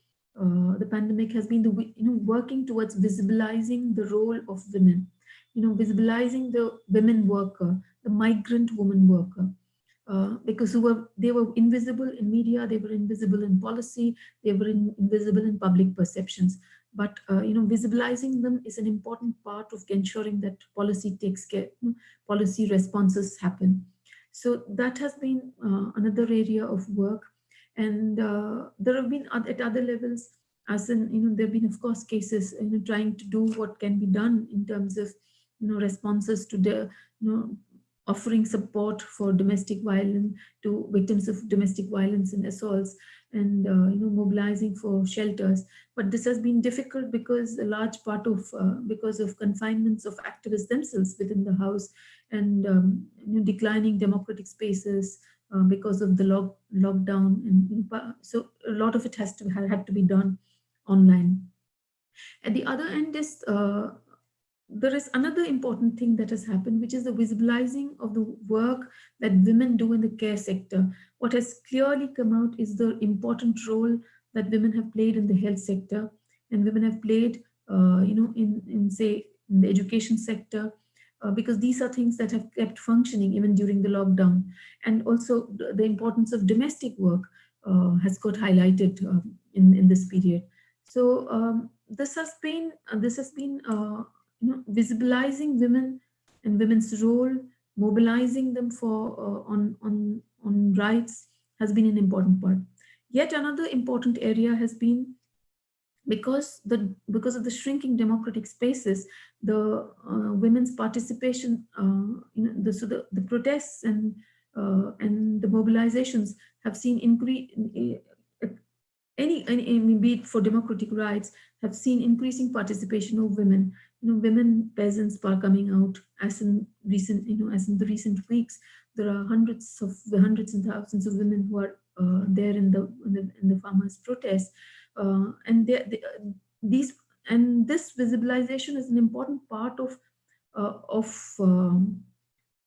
the pandemic has been the you know working towards visibilizing the role of women, you know visibilizing the women worker, the migrant woman worker, uh, because were, they were invisible in media, they were invisible in policy, they were in, invisible in public perceptions but uh, you know visibilizing them is an important part of ensuring that policy takes care policy responses happen. So that has been uh, another area of work. And uh, there have been at other levels as in you know there have been of course cases you know trying to do what can be done in terms of you know responses to the you know offering support for domestic violence to victims of domestic violence and assaults and uh, you know mobilizing for shelters. But this has been difficult because a large part of uh, because of confinements of activists themselves within the house and um, you know, declining democratic spaces uh, because of the lock, lockdown and so a lot of it has to had to be done online. At the other end is uh, there is another important thing that has happened, which is the visibilizing of the work that women do in the care sector. What has clearly come out is the important role that women have played in the health sector and women have played, uh, you know, in, in say, in the education sector, uh, because these are things that have kept functioning even during the lockdown. And also the, importance of domestic work uh, has got highlighted um, in, in this period. So um, this has been, uh, this has been uh, you know, visibilizing women and women's role, mobilizing them for uh, on, on, on rights has been an important part. Yet another important area has been because the because of the shrinking democratic spaces, the uh, women's participation, uh, you know, the, so the, the protests and uh, and the mobilizations have seen increase any, any, be it for democratic rights, have seen increasing participation of women. You know, women peasants are coming out as in recent, you know, as in the recent weeks, there are hundreds of hundreds and thousands of women who are uh, there in the, in the, in the farmers' protests, uh, and they, they, these and this visibilization is an important part of uh, of um,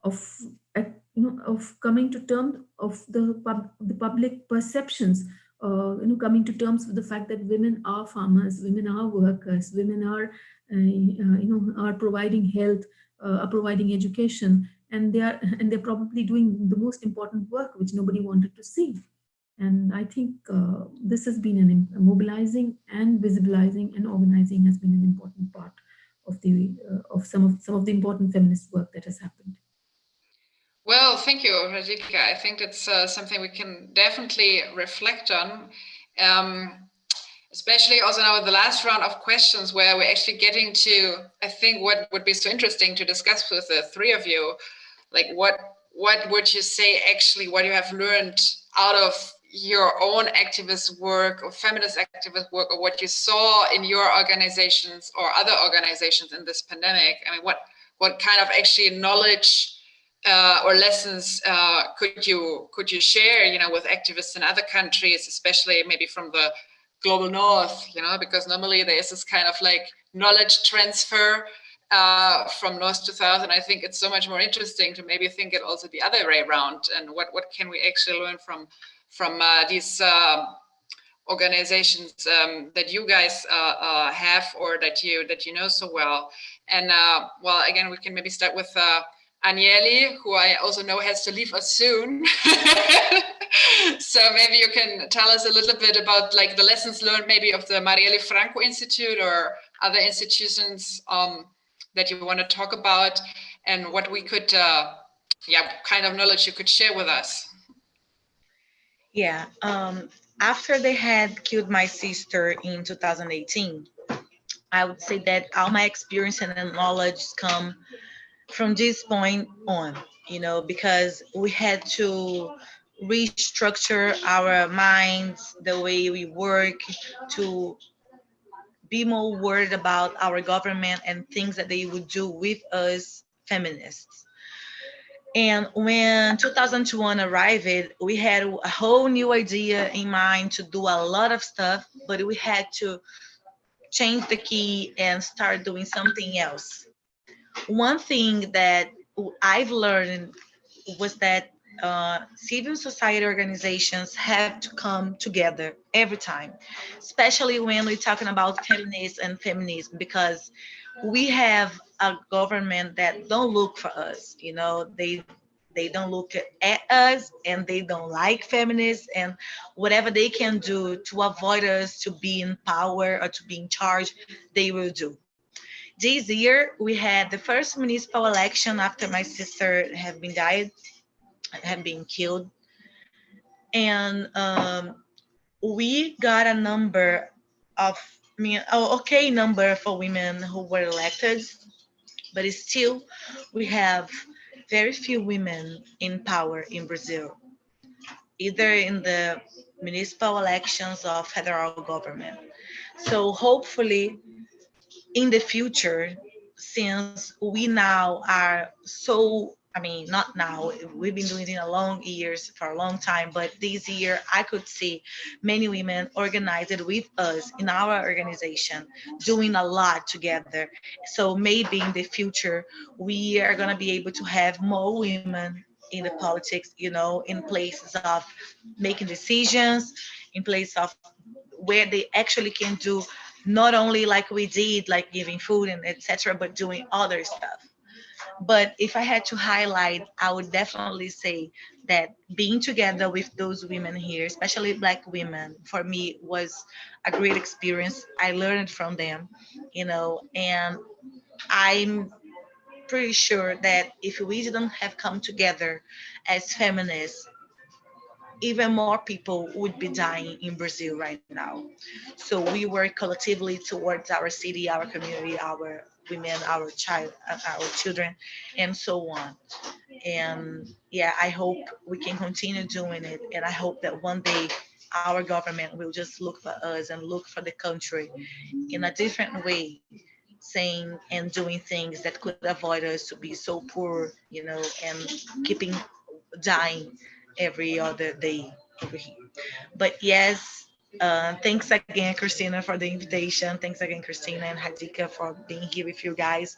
of you know of coming to terms of the pub, the public perceptions uh, you know, coming to terms with the fact that women are farmers, women are workers, women are, uh, uh, you know, are providing health, uh, are providing education, and they are, and they're probably doing the most important work which nobody wanted to see. And I think uh, this has been an mobilizing and visibilizing and organizing has been an important part of the of some of some of the important feminist work that has happened. Well, thank you, Radhika. I think it's uh, something we can definitely reflect on, um, especially also now with the last round of questions where we're actually getting to, I think what would be so interesting to discuss with the three of you, like what what would you say actually what you have learned out of your own activist work or feminist activist work or what you saw in your organizations or other organizations in this pandemic? I mean, what what kind of actually knowledge uh, or lessons uh, could you could you share, you know, with activists in other countries, especially maybe from the global north, you know, because normally there is this kind of like knowledge transfer uh, from north to south, and I think it's so much more interesting to maybe think it also the other way around, and what what can we actually learn from from uh, these uh, organizations um, that you guys uh, uh, have or that you that you know so well. And uh, well, again, we can maybe start with Anielle, who I also know has to leave us soon. [LAUGHS] so maybe you can tell us a little bit about like the lessons learned maybe of the Marielle Franco Institute or other institutions um, that you want to talk about and what we could, uh, yeah, kind of knowledge you could share with us. Yeah, um, after they had killed my sister in 2018, I would say that all my experience and knowledge come from this point on, you know, because we had to restructure our minds, the way we work, to be more worried about our government and things that they would do with us feminists. And when 2021 arrived, we had a whole new idea in mind to do a lot of stuff, but we had to change the key and start doing something else. One thing that I've learned was that uh, civil society organizations have to come together every time, especially when we're talking about feminists and feminism, because we have a government that don't look for us you know? They they don't look at us and they don't like feminists and whatever they can do to avoid us to be in power or to be in charge they will do this year we had the first municipal election after my sister have been died have been killed and um, we got a number of I mean, oh, okay number for women who were elected, but still we have very few women in power in Brazil, either in the municipal elections or federal government. So hopefully in the future, since we now are so I mean, not now, we've been doing it in a long years for a long time, but this year I could see many women organized with us in our organization, doing a lot together. So maybe in the future, we are gonna be able to have more women in the politics, you know, in places of making decisions, in place of where they actually can do not only like we did, like giving food and etc., but doing other stuff. But if I had to highlight, I would definitely say that being together with those women here, especially Black women, for me was a great experience. I learned from them, you know, and I'm pretty sure that if we didn't have come together as feminists, even more people would be dying in Brazil right now. So we work collectively towards our city, our community, our women, our child, uh, our children, and so on. And yeah, I hope we can continue doing it. And I hope that one day our government will just look for us and look for the country in a different way, saying and doing things that could avoid us to be so poor, you know, and keeping dying every other day over here. But yes, uh, thanks again, Christina, for the invitation. Thanks again, Christina and Radhika for being here with you guys.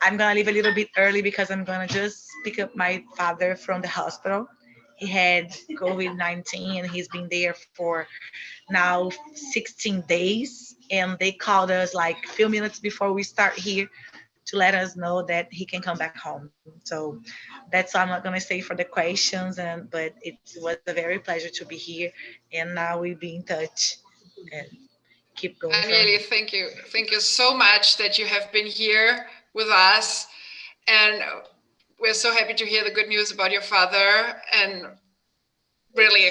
I'm gonna leave a little bit early because I'm gonna just pick up my father from the hospital. He had COVID-19 and he's been there for now 16 days. And they called us like a few minutes before we start here to let us know that he can come back home. So that's all I'm not going to say for the questions, and but it was a very pleasure to be here, and now we'll be in touch and keep going. Anielle, thank you, thank you so much that you have been here with us, and we're so happy to hear the good news about your father, and really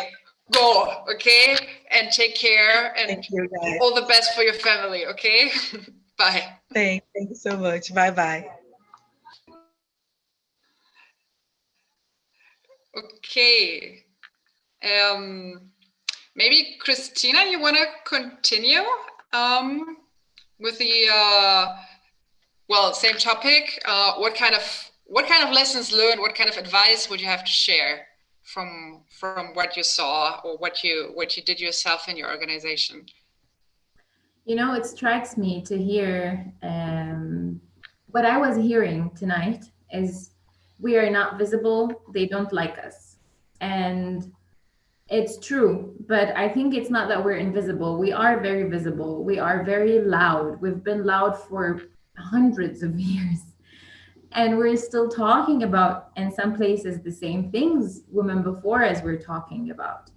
go, okay, and take care, and all the best for your family, okay. [LAUGHS] Bye. Thank, thank you so much. Bye bye. Okay. Um, maybe Christina, you want to continue um, with the uh, well, same topic. Uh, what kind of what kind of lessons learned? What kind of advice would you have to share from from what you saw or what you what you did yourself in your organization? You know, it strikes me to hear um, what I was hearing tonight is we are not visible. They don't like us, and it's true, but I think it's not that we're invisible. We are very visible. We are very loud. We've been loud for hundreds of [LAUGHS] years. And we're still talking about, in some places, the same things women before us were talking about.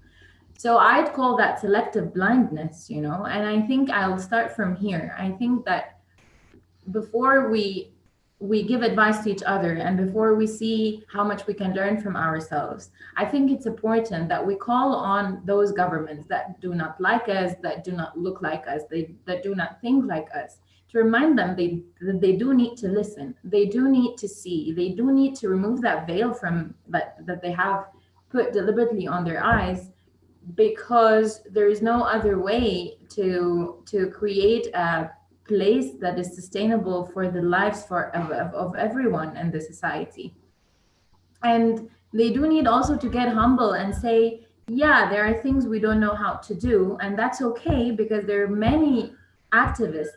So I'd call that selective blindness, you know, and I think I'll start from here. I think that before we we give advice to each other and before we see how much we can learn from ourselves i think it's important that we call on those governments that do not like us that do not look like us they that do not think like us to remind them they that they do need to listen they do need to see they do need to remove that veil from that that they have put deliberately on their eyes because there is no other way to to create a place that is sustainable for the lives for of, of, everyone in the society. And they do need also to get humble and say yeah there are things we don't know how to do and that's okay because there are many activists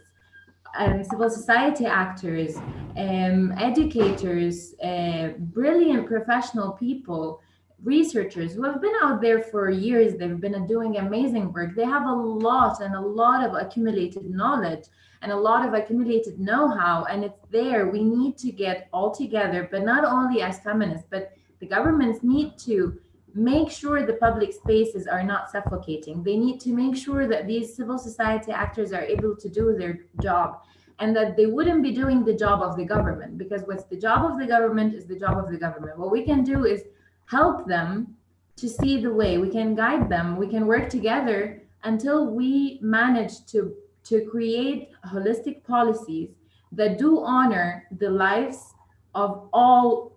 and civil society actors um, educators uh, brilliant professional people researchers who have been out there for years they've been doing amazing work they have a lot and a lot of accumulated knowledge and a lot of accumulated know-how and it's there. We need to get all together but not only as feminists but the governments need to make sure the public spaces are not suffocating. They need to make sure that these civil society actors are able to do their job and that they wouldn't be doing the job of the government because what's the job of the government is the job of the government. What we can do is help them to see the way. We can guide them. We can work together until we manage to to create holistic policies that do honor the lives of all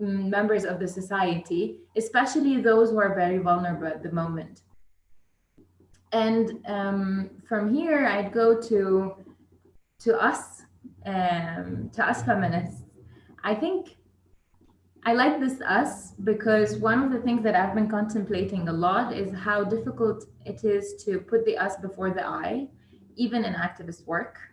mm, members of the society especially those who are very vulnerable at the moment. And um, from here i'd go to to us um, to us feminists. I think I like this us because one of the things that I've been contemplating a lot is how difficult it is to put the us before the I, even in activist work. [LAUGHS]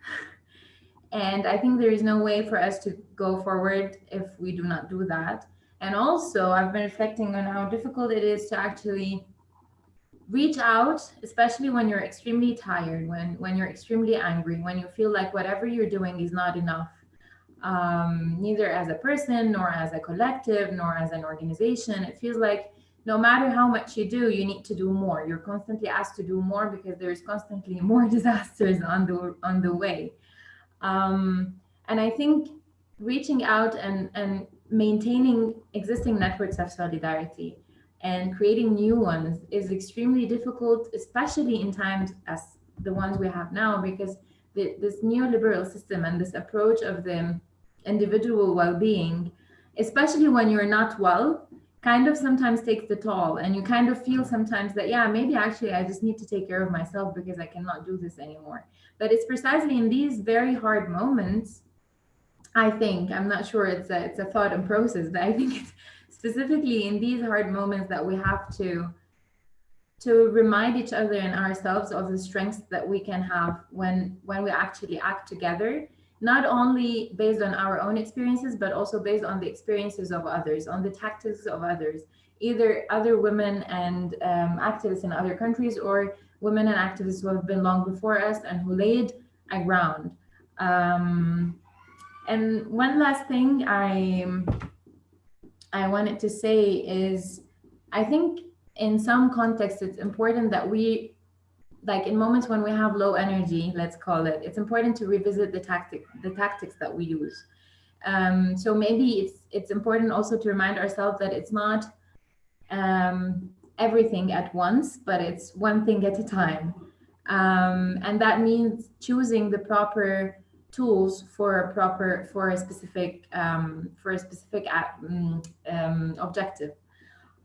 And I think there is no way for us to go forward if we do not do that. And also, I've been reflecting on how difficult it is to actually reach out, especially when you're extremely tired, when, when you're extremely angry, when you feel like whatever you're doing is not enough um, neither as a person, nor as a collective, nor as an organization. It feels like no matter how much you do, you need to do more. You're constantly asked to do more because there's constantly [LAUGHS] more disasters on the on the way. Um, and I think reaching out and, and maintaining existing networks of solidarity and creating new ones is extremely difficult, especially in times as the ones we have now, because the, this neoliberal system and this approach of the individual well-being, especially when you're not well, kind of sometimes takes the toll. And you kind of feel sometimes that yeah maybe actually i just need to take care of myself because i cannot do this anymore. But it's precisely in these very hard moments i think i'm not sure it's a it's a thought and process but i think it's specifically in these hard moments that we have to to remind each other and ourselves of the strengths that we can have when when we actually act together not only based on our own experiences, but also based on the experiences of others, on the tactics of others, either other women and um, activists in other countries or women and activists who have been long before us and who laid a ground. Um, and one last thing I, I wanted to say is, I think in some contexts, it's important that we like in moments when we have low energy, let's call it, it's important to revisit the tactic, the tactics that we use. Um, so maybe it's it's important also to remind ourselves that it's not um, everything at once, but it's one thing at a time. Um, and that means choosing the proper tools for a proper for a specific um, for a specific mm, um, objective.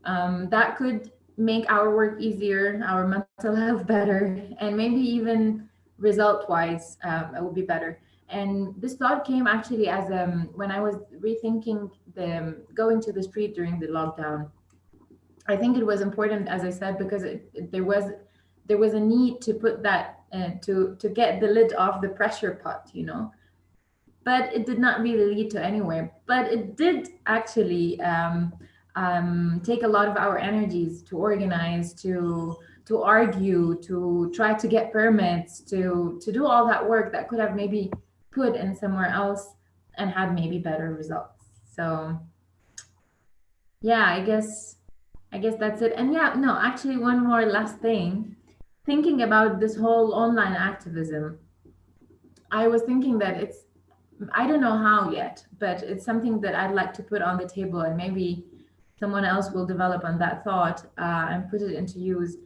Um, that could make our work easier, our mental [LAUGHS] health better, and maybe even result-wise, um, it would be better. And this thought came actually as um, when I was rethinking the um, going to the street during the lockdown. I think it was important, as I said, because it, it- there was there was a need to put that uh, to to get the lid off the pressure pot, you know. But it did not really lead to anywhere. But it did actually um, um, take a lot of our energies to organize, to to argue, to try to get permits, to to do all that work that could have maybe put in somewhere else and had maybe better results. So yeah, I guess I guess that's it. And yeah, no, actually one more last thing. Thinking about this whole online activism, I was thinking that it's I don't know how yet, but it's something that I'd like to put on the table and maybe someone else will develop on that thought uh, and put it into use.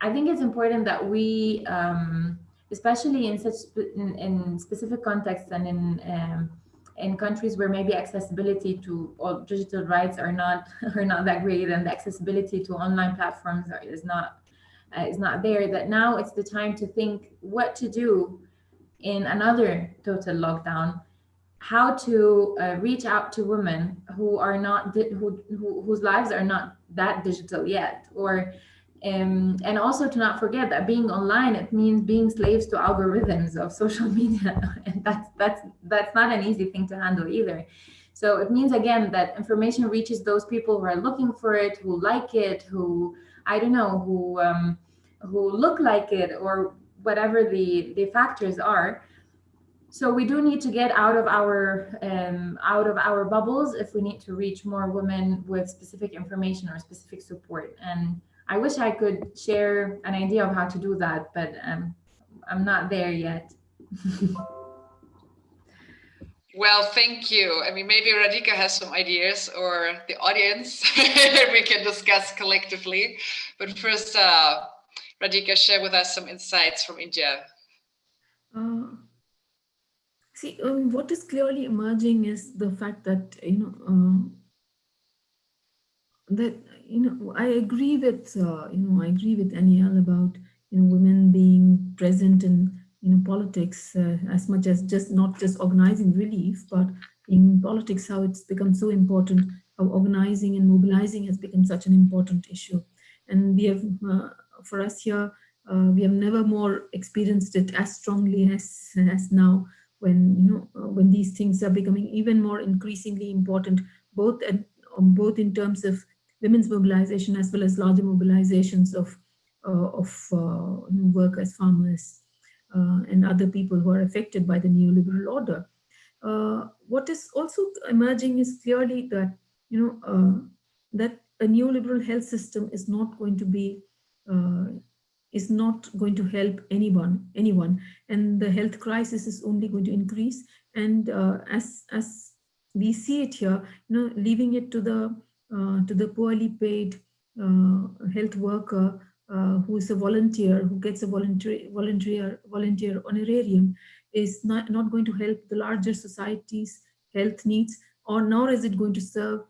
I think it's important that we, um, especially in such in, in specific contexts and in um, in countries where maybe accessibility to all digital rights are not [LAUGHS] are not that great and the accessibility to online platforms are, is not uh, is not there. That now it's the time to think what to do in another total lockdown how to uh, reach out to women who are not who, who whose lives are not that digital yet or um, and also to not forget that being online it means being slaves to algorithms of social [LAUGHS] media. And that's that's that's not an easy thing to handle either. So it means again that information reaches those people who are looking for it who like it who i don't know who um, who look like it or whatever the the factors are so we do need to get out of our um, out of our bubbles if we need to reach more women with specific information or specific support and i wish i could share an idea of how to do that but um, i'm not there yet [LAUGHS] Well, thank you. I mean, maybe Radhika has some ideas or the audience [LAUGHS] we can discuss collectively. But first, uh, Radhika, share with us some insights from India. Uh, see, um, what is clearly emerging is the fact that you know um, that you know I agree with uh, you know I agree with Anielle about you know women being present in you know politics uh, as much as just not just organizing relief, but in politics how it's become so important, how organizing and mobilizing has become such an important issue, and we have uh, for us here uh, we have never more experienced it as strongly as as now when you know uh, when these things are becoming even more increasingly important both at, um, both in terms of women's mobilization as well as larger mobilizations of uh, of uh, workers farmers uh, and other people who are affected by the neoliberal order. Uh, what is also emerging is clearly that you know uh, that a neoliberal health system is not going to be is not going to help anyone anyone. And the health crisis is only going to increase. And uh, as as we see it here you know leaving it to the uh, to the poorly paid uh, health worker uh, who is a volunteer who gets a volunteer volunteer volunteer honorarium is not not going to help the larger society's health needs or nor is it going to serve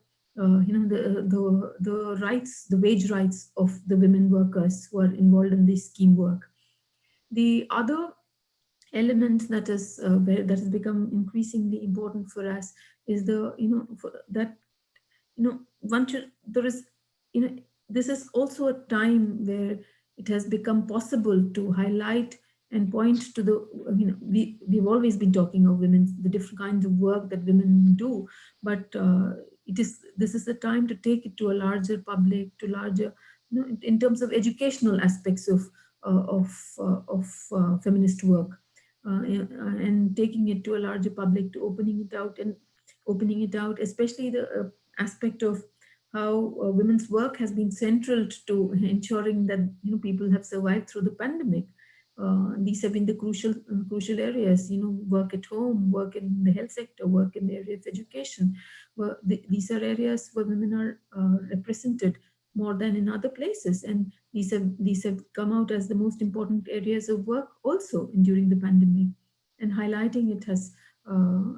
uh, you know the the the rights the wage rights of the women workers who are involved in this scheme work. The other element that is uh, that has become increasingly important for us is the you know that you know one should there is you know this is also a time where it has become possible to highlight and point to the you know we we've always been talking of women the different kinds of work that women do but uh, it is this is the time to take it to a larger public to larger you know, in, terms of educational aspects of uh, of uh, of uh, feminist work. Uh, and, and taking it to a larger public to opening it out and opening it out especially the uh, aspect of how uh, women's work has been central to ensuring that you know people have survived through the pandemic uh, these have been the crucial uh, crucial areas you know work at home work in the health sector work in the area of education. Well, the, these are areas where women are uh, represented more than in other places. And these have these have come out as the most important areas of work also during the pandemic. And highlighting it has uh,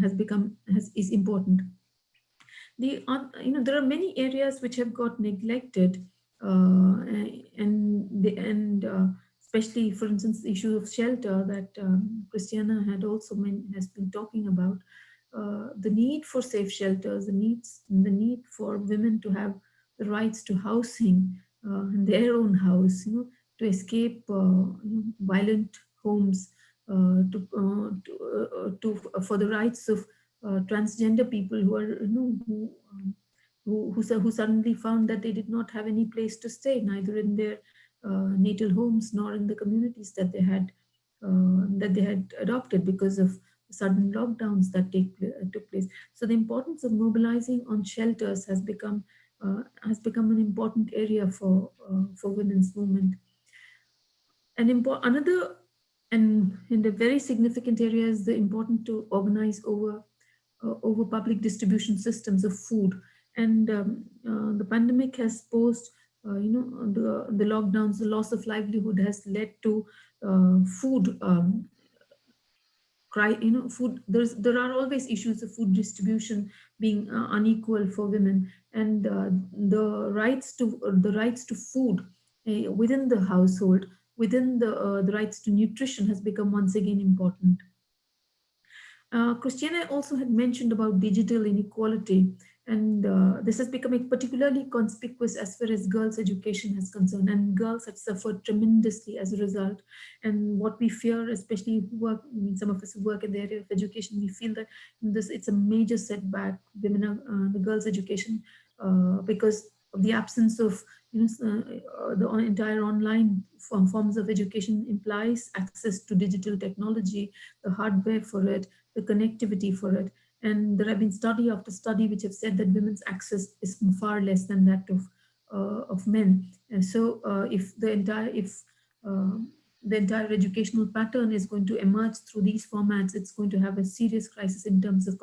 has become has is important. The you know there are many areas which have got neglected uh, and the and especially, for instance, the issue of shelter that um, Christiana had also meant, has been talking about. Uh, the need for safe shelters, the needs, the need for women to have the rights to housing uh, in their own house, you know, to escape uh, violent homes, uh, to uh, to, uh, to for the rights of transgender people who are you know who, um, who who who suddenly found that they did not have any place to stay, neither in their natal homes nor in the communities that they had that they had adopted because of sudden lockdowns that take took place. So the importance of mobilizing on shelters has become uh, has become an important area for uh, for women's movement. An important another and in the very significant area is the important to organize over uh, over public distribution systems of food. And um, uh, the pandemic has posed, uh, you know, the the lockdowns, the loss of livelihood has led to uh, food um, cry you know food there's there are always issues of food distribution being uh, unequal for women. And uh, the rights to the rights to food uh, within the household within the uh, the rights to nutrition has become once again important. Uh, Christiana also had mentioned about digital inequality and uh, this has become particularly conspicuous as far as girls' education is concerned. And girls have suffered tremendously as a result. And what we fear, especially work, I mean, some of us who work in the area of education, we feel that this it's a major setback, women, uh, the girls' education, uh, because of the absence of you know, uh, the entire online forms of education implies access to digital technology, the hardware for it, the connectivity for it. And there have been study after study which have said that women's access is far less than that of uh, of men. And so uh, if the entire if uh, the entire educational pattern is going to emerge through these formats, it's going to have a serious crisis in terms of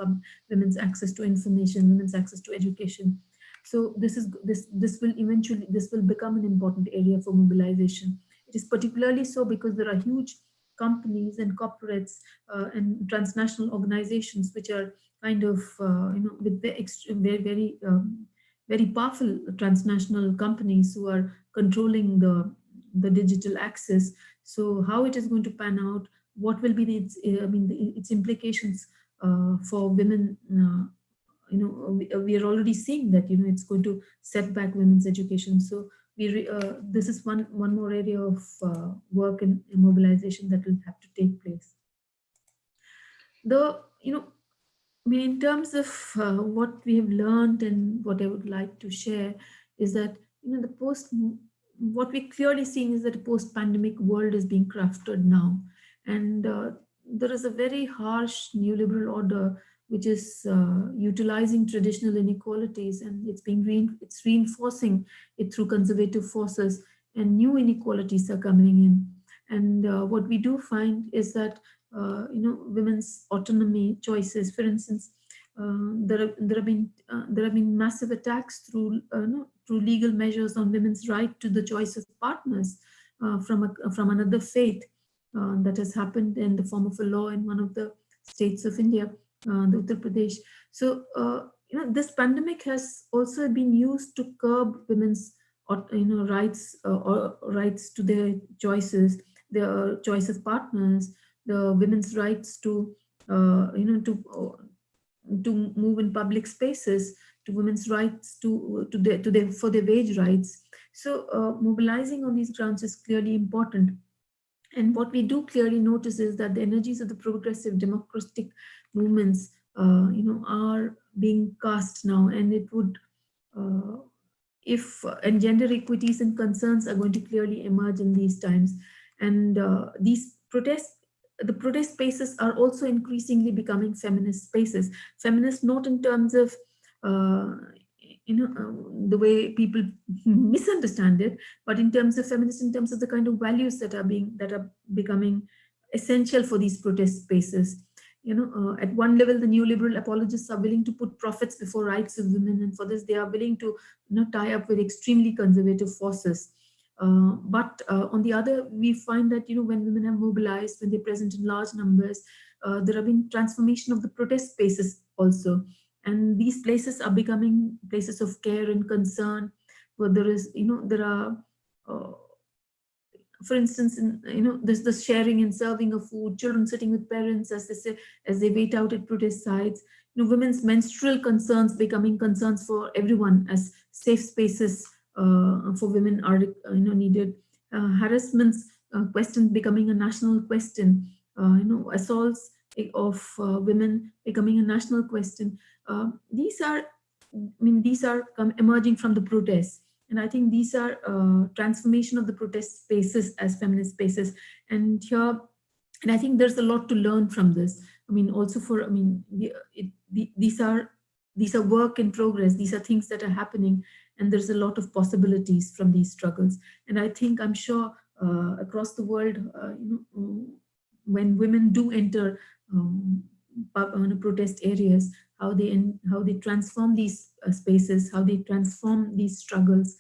women's access to information, women's access to education. So this is this this will eventually this will become an important area for mobilization. It is particularly so because there are huge companies and corporates uh, and transnational organizations which are kind of, uh, you know, with very, very, um, very powerful transnational companies who are controlling the, the digital access. So how it is going to pan out, what will be its, I mean, the, its implications uh, for women, uh, you know, we, we, are already seeing that, you know, it's going to set back women's education. So we, uh, this is one, one more area of uh, work and mobilization that will have to take place. The, you know, I mean, in terms of uh, what we have learned and what I would like to share is that, you know, the post, what we're clearly seeing is that a post-pandemic world is being crafted now. And uh, there is a very harsh neoliberal order which is uh, utilizing traditional inequalities and it's being re it's reinforcing it through conservative forces and new inequalities are coming in. And uh, what we do find is that uh, you know, women's autonomy choices. For instance, uh, there have there have been uh, there have been massive attacks through no, through legal measures on women's right to the choice of partners from a, from another faith that has happened in the form of a law in one of the states of India, the Uttar Pradesh. So you know this pandemic has also been used to curb women's you know rights uh, or rights to their choices their choice of partners the women's rights to, uh, you know, to uh, to move in public spaces, to women's rights to to their to their for their wage rights. So uh, mobilizing on these grounds is clearly important. And what we do clearly notice is that the energies of the progressive democratic movements, uh, you know, are being cast now, and it would. Uh, if and gender equities and concerns are going to clearly emerge in these times and uh, these protests the protest spaces are also increasingly becoming feminist spaces. Feminist not in terms of, uh, you know, uh, the way people misunderstand it, but in terms of feminist, in terms of the kind of values that are being, that are becoming essential for these protest spaces. You know, uh, at one level, the neoliberal apologists are willing to put profits before rights of women. And for this, they are willing to you know, tie up with extremely conservative forces. Uh, but uh, on the other, we find that, you know, when women have mobilized, when they're present in large numbers, uh, there have been transformation of the protest spaces also. And these places are becoming places of care and concern, where there is, you know, there are, uh, for instance, in, you know, there's the sharing and serving of food, children sitting with parents as they say, as they wait out at protest sites, you know, women's menstrual concerns becoming concerns for everyone as safe spaces uh, for women are, you know, needed. Uh, harassments uh, question becoming a national question, uh, you know, assaults of uh, women becoming a national question. Uh, these are, I mean, these are emerging from the protests. And I think these are uh, transformation of the protest spaces as feminist spaces. And here, and I think there's a lot to learn from this. I mean, also for, I mean, it, the, these are these are work in progress. These are things that are happening, and there's a lot of possibilities from these struggles. And I think I'm sure uh, across the world, uh, you know, when women do enter um, protest areas, how they how they transform these uh, spaces, how they transform these struggles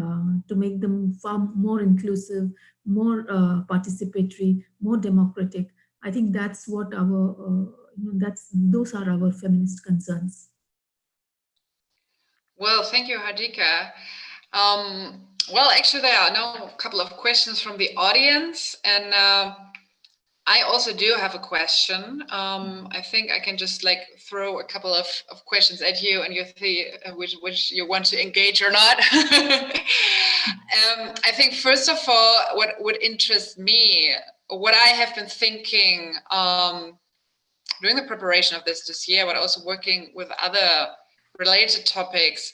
uh, to make them far more inclusive, more uh, participatory, more democratic. I think that's what our uh, that's those are our feminist concerns. Well, thank you, Radhika. Um, well, actually, there are now a couple of questions from the audience, and uh, I also do have a question. Um, I think I can just like throw a couple of, of questions at you and you see uh, which, which you want to engage or not. [LAUGHS] um, I think first of all, what would interest me, what I have been thinking um, during the preparation of this this year, but also working with other related topics,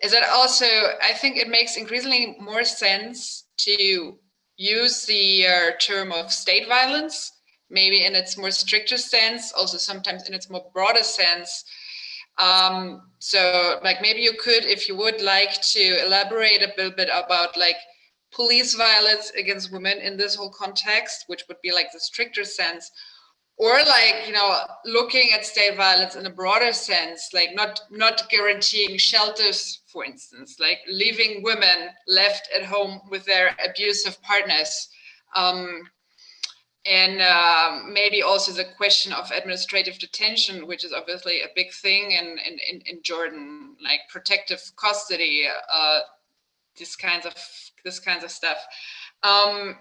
is that also I think it makes increasingly more sense to use the uh, term of state violence, maybe in its more stricter sense, also sometimes in its more broader sense. Um, so like maybe you could, if you would like to elaborate a little bit about like police violence against women in this whole context, which would be like the stricter sense, or like you know looking at state violence in a broader sense like not not guaranteeing shelters for instance like leaving women left at home with their abusive partners. Um, and uh, maybe also the question of administrative detention which is obviously a big thing in in, in jordan like protective custody uh, this kinds of this kinds of stuff. Um,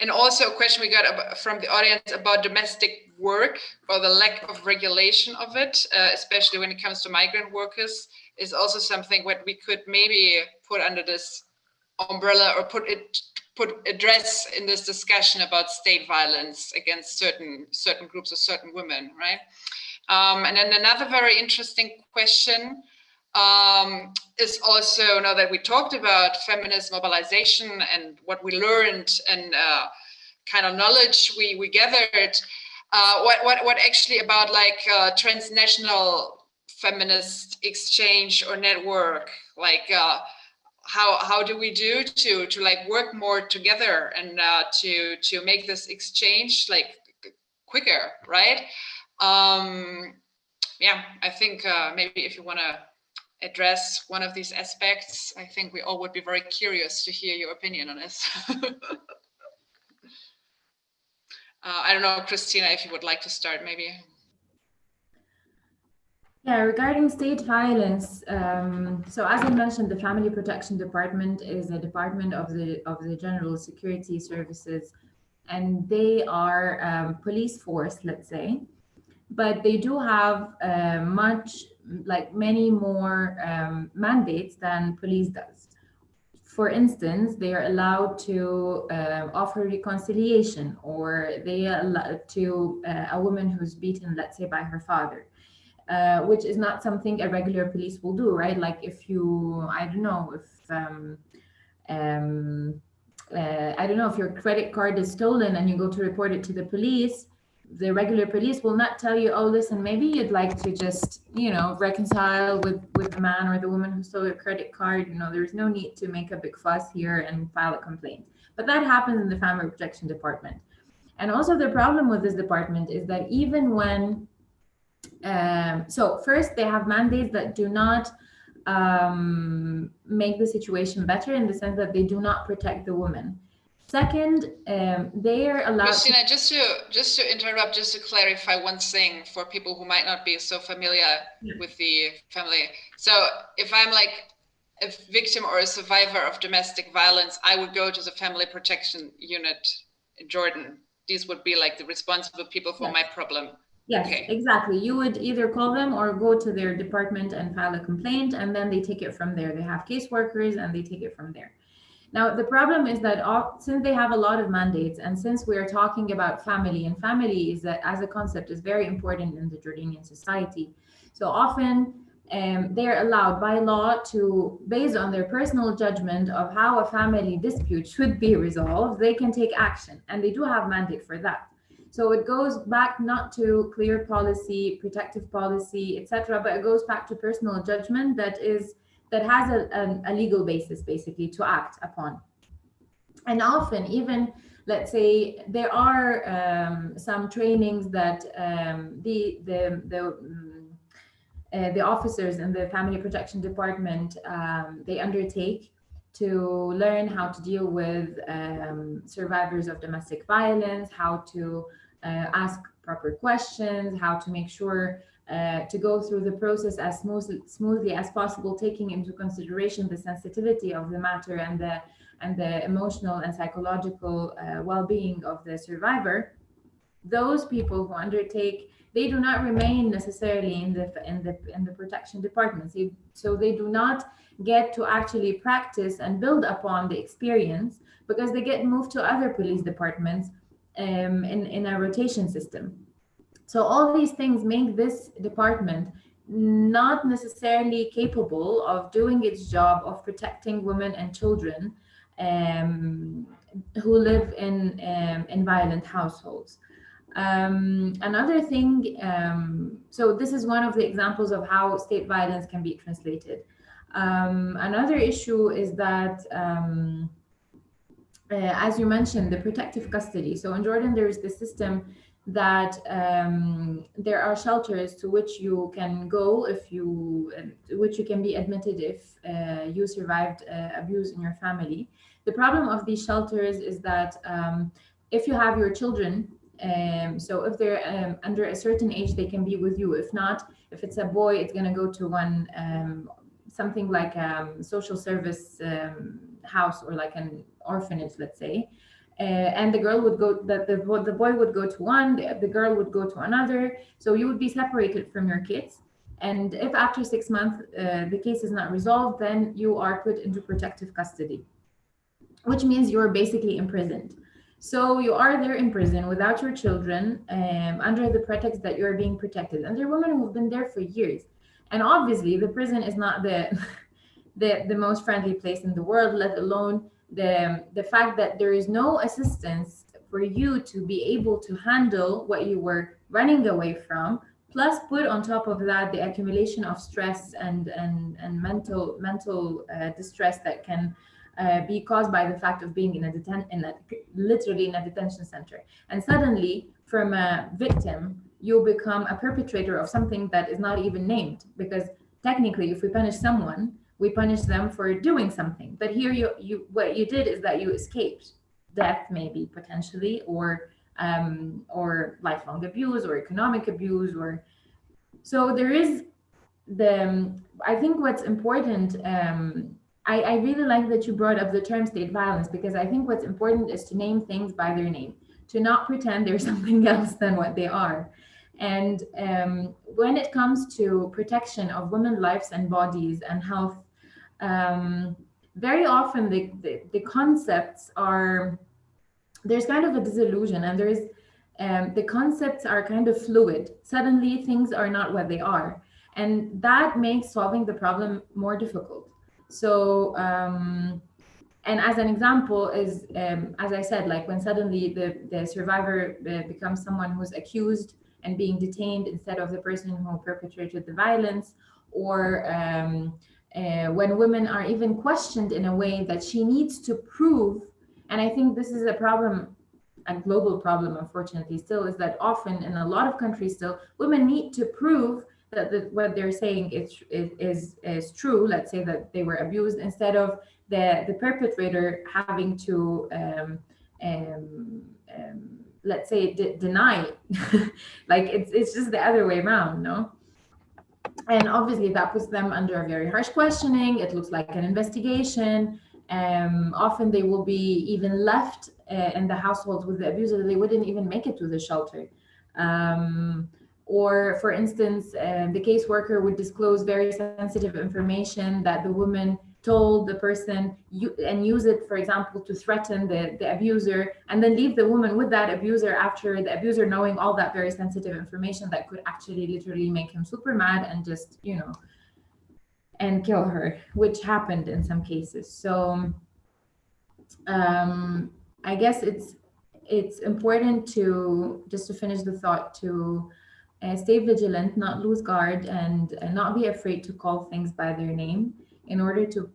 and also a question we got from the audience about domestic work or the lack of regulation of it, uh, especially when it comes to migrant workers, is also something what we could maybe put under this umbrella or put it put address in this discussion about state violence against certain certain groups or certain women, right? Um, and then another very interesting question um, is also now that we talked about feminist mobilization and what we learned and uh, kind of knowledge we we gathered. Uh, what what what actually about like uh, transnational feminist exchange or network? Like uh, how how do we do to to like work more together and uh, to to make this exchange like quicker, right? Um, yeah, I think uh, maybe if you want to address one of these aspects, I think we all would be very curious to hear your opinion on this. [LAUGHS] uh, I don't know, Christina, if you would like to start, maybe. Yeah, regarding state violence, um, so as I mentioned, the Family Protection Department is a department of the of the General Security Services, and they are um, police force, let's say, but they do have uh, much like many more um, mandates than police does. For instance, they are allowed to uh, offer reconciliation or they allow to uh, a woman who's beaten, let's say by her father, uh, which is not something a regular police will do, right? Like if you, I don't know, if, um, um, uh, I don't know, if your credit card is stolen and you go to report it to the police, the regular police will not tell you, oh, listen, maybe you'd like to just, you know, reconcile with with the man or the woman who stole your credit card. You know, there's no need to make a big fuss here and file a complaint. But that happens in the family protection department. And also the problem with this department is that even when, um, so first they have mandates that do not um, make the situation better in the sense that they do not protect the woman. Second, um, they are allowed. Christina, just to just to interrupt, just to clarify one thing for people who might not be so familiar yeah. with the family. So if I'm like a victim or a survivor of domestic violence, I would go to the family protection unit in Jordan. These would be like the responsible people for Yes. my problem. Yes, Okay. exactly. You would either call them or go to their department and file a complaint, and then they take it from there. They have caseworkers and they take it from there. Now, the problem is that all, since they have a lot of mandates, and since we are talking about family, and family is a, as a concept is very important in the Jordanian society. So often um, they're allowed by law to, based on their personal judgment of how a family dispute should be resolved, they can take action, and they do have mandate for that. So it goes back not to clear policy, protective policy, etc., but it goes back to personal judgment that is that has a, a, a legal basis basically to act upon. And often, even let's say there are um, some trainings that um, the the the mm, uh, the officers in the family protection department um, they undertake to learn how to deal with um, survivors of domestic violence, how to uh, ask proper questions, how to make sure uh, to go through the process as smoothly, smoothly as possible, taking into consideration the sensitivity of the matter and the and the emotional and psychological uh, well-being of the survivor. Those people who undertake they do not remain necessarily in the in the in the protection departments. So they do not get to actually practice and build upon the experience because they get moved to other police departments um, in, in a rotation system. So all these things make this department not necessarily capable of doing its job of protecting women and children um, who live in um, in violent households. Um, another thing, um, so this is one of the examples of how state violence can be translated. Um, another issue is that, um, uh, as you mentioned, the protective custody. So in Jordan, there is the system that um, there are shelters to which you can go if you, to which you can be admitted if uh, you survived uh, abuse in your family. The problem of these shelters is that um, if you have your children, um, so if they're um, under a certain age, they can be with you. If not, if it's a boy, it's going to go to one um, something like um, social service um, house or like an orphanage, let's say. Uh, and the girl would go, the, the, the boy would go to one, the, the girl would go to another. So you would be separated from your kids. And if after six months uh, the case is not resolved, then you are put into protective custody, which means you're basically imprisoned. So you are there in prison without your children, um, under the pretext that you're being protected. And there are women who've been there for years. And obviously, the prison is not the [LAUGHS] the, the most friendly place in the world, let alone the the fact that there is no assistance for you to be able to handle what you were running away from. Plus, put on top of that the accumulation of stress and and and mental mental uh, distress that can uh, be caused by the fact of being in a deten- in a literally in a detention center and suddenly from a victim you become a perpetrator of something that is not even named because technically if we punish someone we punish them for doing something but here you you what you did is that you escaped death maybe potentially or um or lifelong abuse or economic abuse or so there is the i think what's important um I, I really like that you brought up the term state violence because I think what's important is to name things by their name, to not pretend they're [LAUGHS] something else than what they are. And um, when it comes to protection of women's lives and bodies and health, um, very often the, the, the concepts are, there's kind of a disillusion and there's, um, the concepts are kind of fluid. Suddenly things are not what they are. And that makes solving the problem more difficult. So, um, and as an example is, um, as I said, like when suddenly the, the survivor uh, becomes someone who's accused and being detained instead of the person who perpetrated the violence, or um, uh, when women are even questioned in a way that she needs to prove. And I think this is a problem, a global problem, unfortunately, still, is that often in a lot of countries still, women need to prove that the, what they're saying is, is, is true, let's say that they were abused, instead of the, the perpetrator having to, um, um, um, let's say, de- deny. [LAUGHS] like it's, it's just the other way around, no? And obviously that puts them under a very harsh questioning. It looks like an investigation. Um, often they will be even left uh, in the households with the abuser. They wouldn't even make it to the shelter. Um, or for instance, uh, the caseworker would disclose very sensitive information that the woman told the person you, and use it, for example, to threaten the, the abuser and then leave the woman with that abuser after the abuser knowing all that very sensitive information that could actually literally make him super mad and just, you know, and kill her, which happened in some cases. So um, I guess it's it's important to just to finish the thought to uh, stay vigilant, not lose guard, and, and not be afraid to call things by their name in order to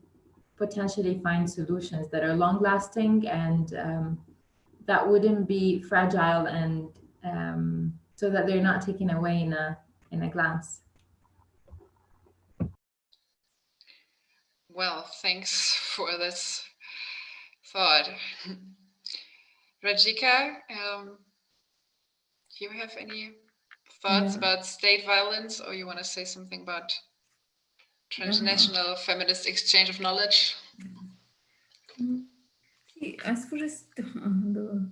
potentially find solutions that are long lasting and um, that wouldn't be fragile and um, so that they're not taken away in a in a glance. Well, thanks for this thought. Radhika, um, do you have any thoughts Yeah. about state violence or you want to say something about transnational feminist exchange of knowledge? As far as the, the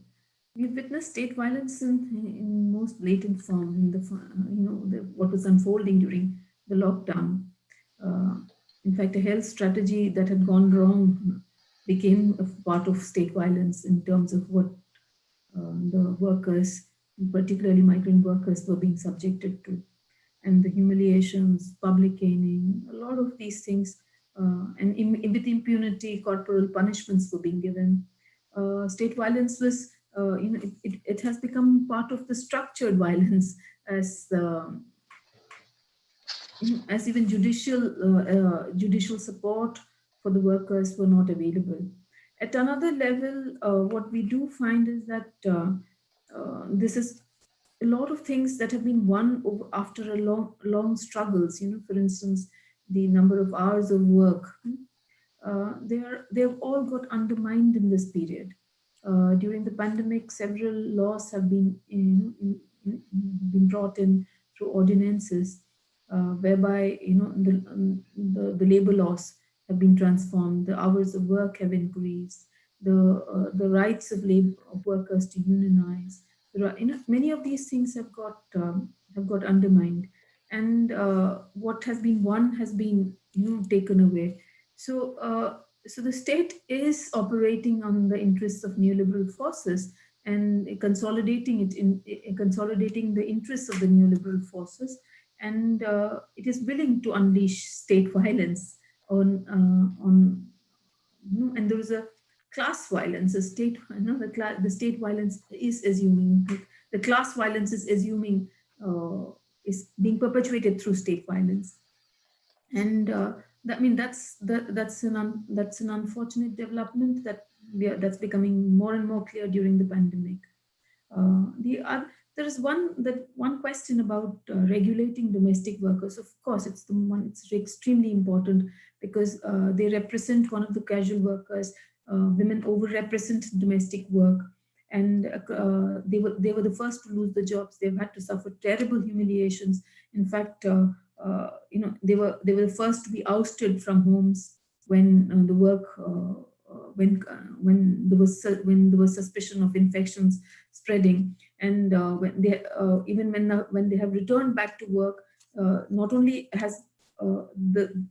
we've witnessed state violence in, in most blatant form in the you know the, what was unfolding during the lockdown. Uh, in fact, a health strategy that had gone wrong became a part of state violence in terms of what uh, the workers, particularly migrant workers, were being subjected to, and the humiliations, public caning, a lot of these things uh, and im with impunity, corporal punishments were being given. Uh, state violence was, uh, you know, it, it, it, has become part of the structured [LAUGHS] violence as, um, as even judicial uh, judicial support for the workers were not available. At another level, uh, what we do find is that uh, this is a lot of things that have been won after a long, long struggles. You know, for instance, the number of hours of work, uh, they are they've all got undermined in this period. Uh, during the pandemic, several laws have been in, in, in, been brought in through ordinances, uh, whereby you know the, um, the, the labor laws have been transformed, the hours of work have increased, the uh, the rights of labor of workers to unionize. Many of these things have got um, have got undermined. And uh, what has been won has been you know taken away. So uh, so the state is operating on the interests of neoliberal forces and consolidating it in, in consolidating the interests of the neoliberal forces. And uh, it is willing to unleash state violence on uh, on and there is a class violence a state you know the the state violence is assuming the class violence is assuming uh, is being perpetuated through state violence. And uh, that, I mean, that's that, that's an un, that's an unfortunate development that are, that's becoming more and more clear during the pandemic. Uh, the there is one that one question about uh, regulating domestic workers. Of course, it's the one it's extremely important because uh, they represent one of the casual workers. Uh, women overrepresent domestic work and uh, they were they were the first to lose the jobs. They've had to suffer terrible humiliations. In fact, uh, uh, you know they were they were the first to be ousted from homes when uh, the work uh, uh, when when there was when there was suspicion of infections spreading, and when they even when when they have returned back to work, not only has the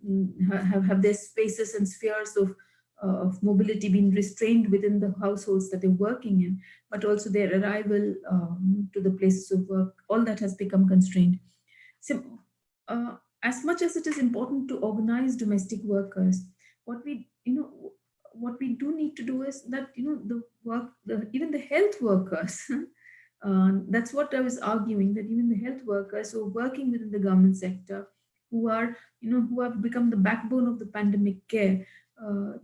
have have their spaces and spheres of uh, of mobility being restrained within the households that they're working in, but also their arrival um, to the places of work, all that has become constrained. So uh, as much as it is important to organize domestic workers, what we, you know, what we do need to do is that, you know, the work, the, even the health workers, [LAUGHS] uh, that's what I was arguing, that even the health workers who are working within the government sector, who are, you know, who have become the backbone of the pandemic care, uh,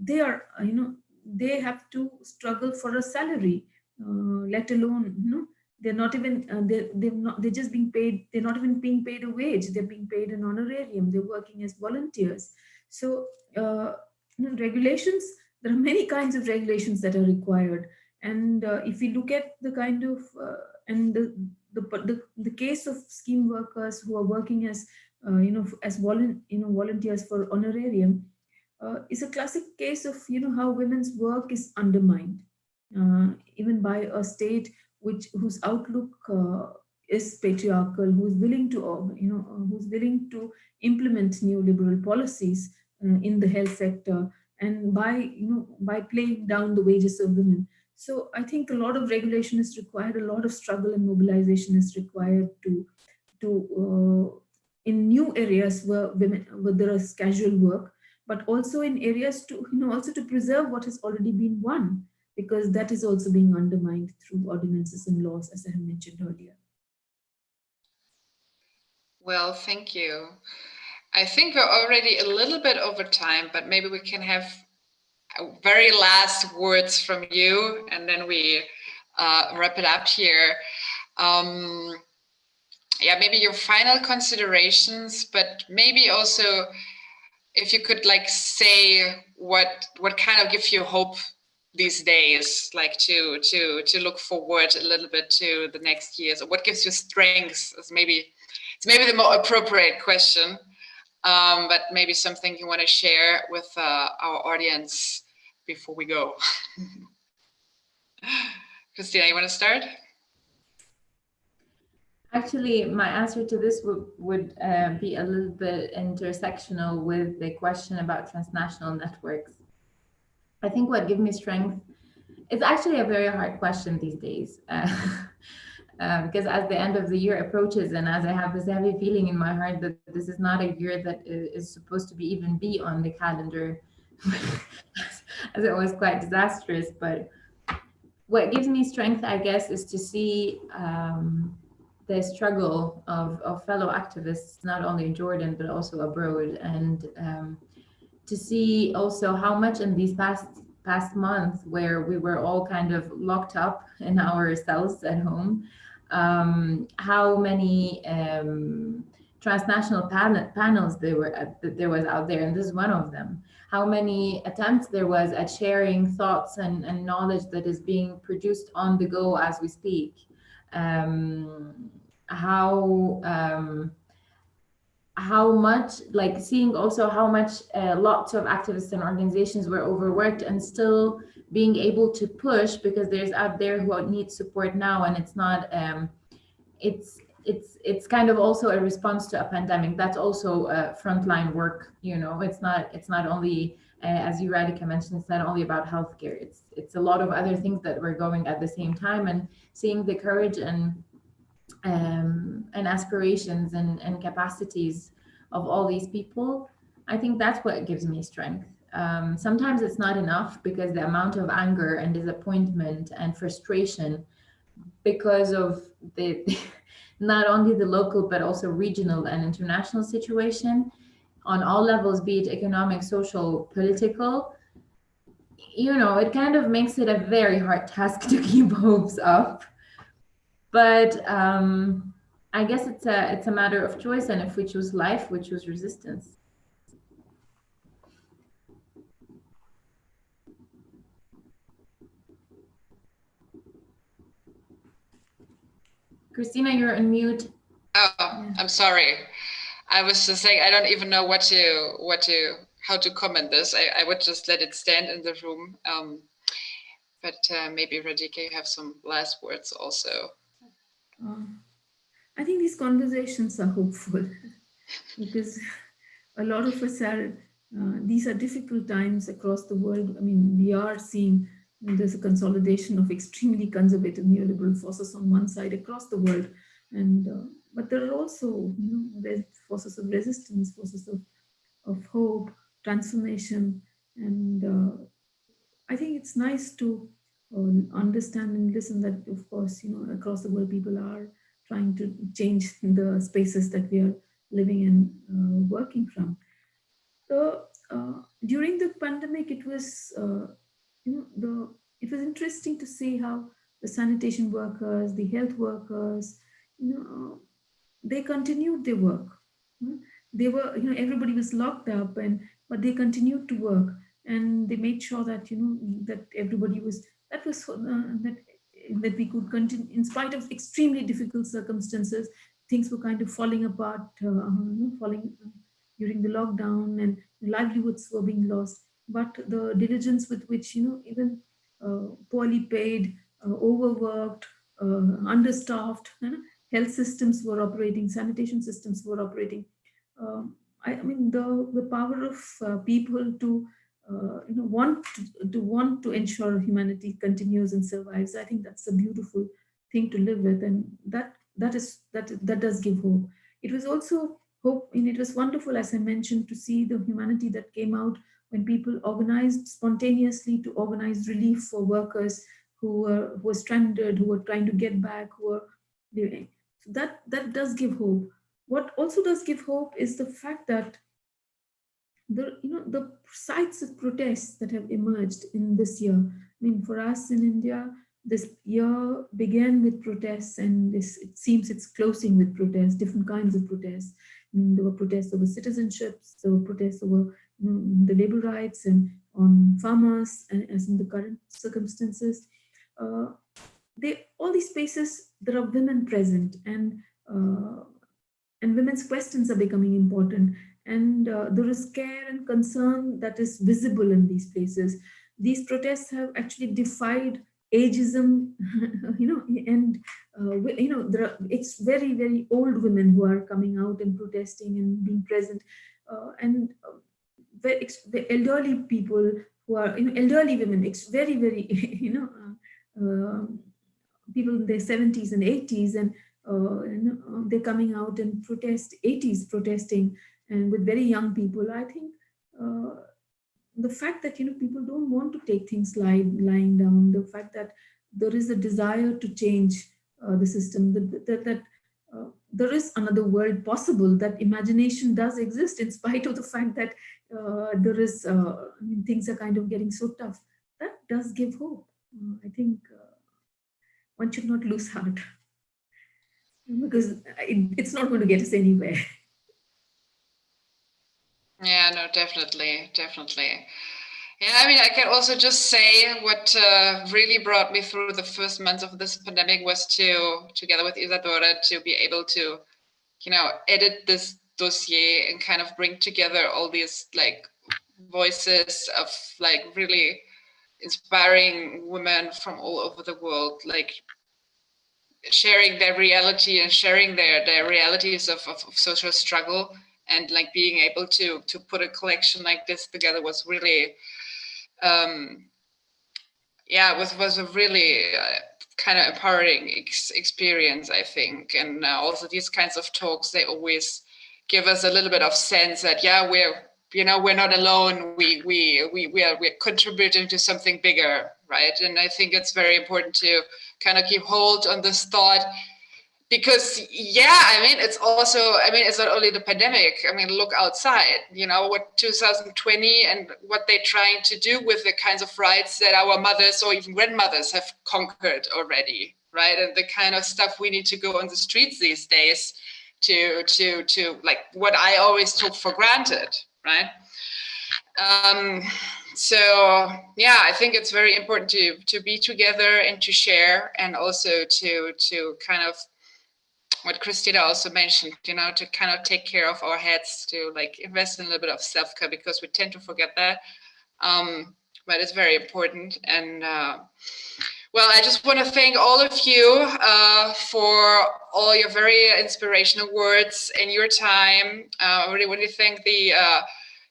they are, uh, you know, they have to struggle for a salary, uh, let alone, you know, they're not even, uh, they're, they're not, they're just being paid, they're not even being paid a wage, they're being paid an honorarium, they're working as volunteers. So, uh, you know, regulations, there are many kinds of regulations that are required. And uh, if we look at the kind of, and the, the, the, the case of scheme workers who are working as uh, you know, as volun you know, volunteers for honorarium, uh, is a classic case of, you know, how women's work is undermined, uh, even by a state which whose outlook uh, is patriarchal, who's willing to, uh, you know, uh, who's willing to implement neoliberal policies in the health sector, and by, you know, by playing down the wages of women. So I think a lot of regulation is required, a lot of struggle and mobilization is required to, to uh, in new areas where women, where there is casual work, but also in areas to, you know, also to preserve what has already been won, because that is also being undermined through ordinances and laws, as I have mentioned earlier. Well, thank you. I think we're already a little bit over time, but maybe we can have very last words from you and then we uh, wrap it up here. Um, yeah, maybe your final considerations, but maybe also if you could like say what what kind of gives you hope these days, like to to to look forward a little bit to the next years, or what gives you strength? Is maybe it's maybe the more appropriate question um, but maybe something you want to share with uh, our audience before we go. [LAUGHS] Christina, you want to start? Actually, my answer to this would, would uh, be a little bit intersectional with the question about transnational networks. I think what gives me strength, it's actually a very hard question these days. [LAUGHS] Uh, uh, because as the end of the year approaches and as I have this heavy feeling in my heart that this is not a year that is supposed to be even be on the calendar, [LAUGHS] as it was quite disastrous. But what gives me strength, I guess, is to see um, the struggle of, of fellow activists, not only in Jordan, but also abroad. And um, to see also how much in these past past month where we were all kind of locked up [LAUGHS] in our cells at home, um, how many um, transnational pan panels there were at, there was out there, and this is one of them. How many attempts there was at sharing thoughts and, and knowledge that is being produced on the go as we speak. Um, how um, how much like seeing also how much uh, lots of activists and organizations were overworked and still being able to push because there's out there who need support now and it's not um, it's it's it's kind of also a response to a pandemic. That's also uh, frontline work you know? It's not it's not only uh, as you Radhika mentioned it's not only about healthcare. It's it's a lot of other things that we're going at the same time and seeing the courage and um, and aspirations and, and capacities of all these people I think that's what gives me strength. Um, sometimes it's not enough because the amount of anger and disappointment and frustration because of the [LAUGHS] not only the local but also regional and international situation on all levels be it economic social political you know it kind of makes it a very hard task to [LAUGHS] keep hopes up but um i guess it's a it's a matter of choice and if we choose life we choose resistance Christina, you're on mute. Oh, I'm sorry. I was just saying I don't even know what to what to how to comment this. I, I would just let it stand in the room. Um, but uh, maybe Radhika, you have some last words also. Uh, I think these conversations are hopeful [LAUGHS] because a lot of us are, uh, these are difficult times across the world. I mean, we are seeing there's a consolidation of extremely conservative neoliberal forces on one side across the world. And uh, but there are also you know, forces of resistance, forces of, of hope, transformation. And uh, I think it's nice to understand and listen that, of course, you know, across the world, people are trying to change the spaces that we are living and uh, working from. So uh, during the pandemic, it was uh, you know, the it was interesting to see how the sanitation workers, the health workers, you know, they continued their work. They were, you know, everybody was locked up, and but they continued to work, and they made sure that you know that everybody was that was uh, that that we could continue in spite of extremely difficult circumstances. things were kind of falling apart, uh, falling during the lockdown and livelihoods were being lost. But the diligence with which, you know, even uh, poorly paid, uh, overworked, uh, understaffed, you know, health systems were operating, sanitation systems were operating. Um, I, I, mean, the, the power of uh, people to, uh, you know, want to, to, want to ensure humanity continues and survives. I think that's a beautiful thing to live with. And that, that is, that, that does give hope. It was also hope, and it was wonderful, as I mentioned, to see the humanity that came out when people organized spontaneously to organize relief for workers who were, who were stranded, who were trying to get back, who were living. So that, that does give hope. What also does give hope is the fact that the, you know, the sites of protests that have emerged in this year. I mean, for us in India, this year began with protests and this, it seems it's closing with protests, different kinds of protests. I mean, there were protests over citizenships, there were protests over know, the labor rights and on farmers, and as in the current circumstances. Uh, they all these spaces there are women present and uh, and women's questions are becoming important and uh, there is care and concern that is visible in these places. These protests have actually defied ageism [LAUGHS] you know and uh, you know there are it's very very old women who are coming out and protesting and being present uh, and uh, the, the elderly people who are you know elderly women it's very very [LAUGHS] you know um, people in their 70s and 80s and uh, uh, they're coming out and protest 80s protesting and with very young people i think uh, the fact that you know people don't want to take things lying lying down the fact that there is a desire to change uh, the system that, that, that uh, there is another world possible that imagination does exist in spite of the fact that uh, there is I mean, things are kind of getting so tough. That does give hope. I think one should not lose heart. Because it, it's not going to get us anywhere. [LAUGHS] Yeah, no, definitely, definitely. Yeah, I mean, I can also just say what uh, really brought me through the first months of this pandemic was to, together with Isadora, to be able to, you know, edit this dossier and kind of bring together all these like voices of like really inspiring women from all over the world, like sharing their reality and sharing their their realities of, of, of, social struggle and like being able to to put a collection like this together was really um yeah was was a really uh, kind of empowering ex experience i think. And uh, also these kinds of talks they always give us a little bit of sense that yeah we're you know we're not alone. We we we we are we're contributing to something bigger right? And i think it's very important to kind of keep hold on this thought because yeah i mean it's also i mean it's not only the pandemic i mean look outside you know what 2020 and what they're trying to do with the kinds of rights that our mothers or even grandmothers have conquered already right and the kind of stuff we need to go on the streets these days to to to like what i always took for granted right? Um, so yeah, I think it's very important to to be together and to share, and also to to kind of what Christina also mentioned, you know, to kind of take care of our heads, to like invest in a little bit of self care because we tend to forget that. Um, but it's very important and. Uh, well, I just want to thank all of you uh, for all your very inspirational words and your time. Uh, I really want to thank the uh,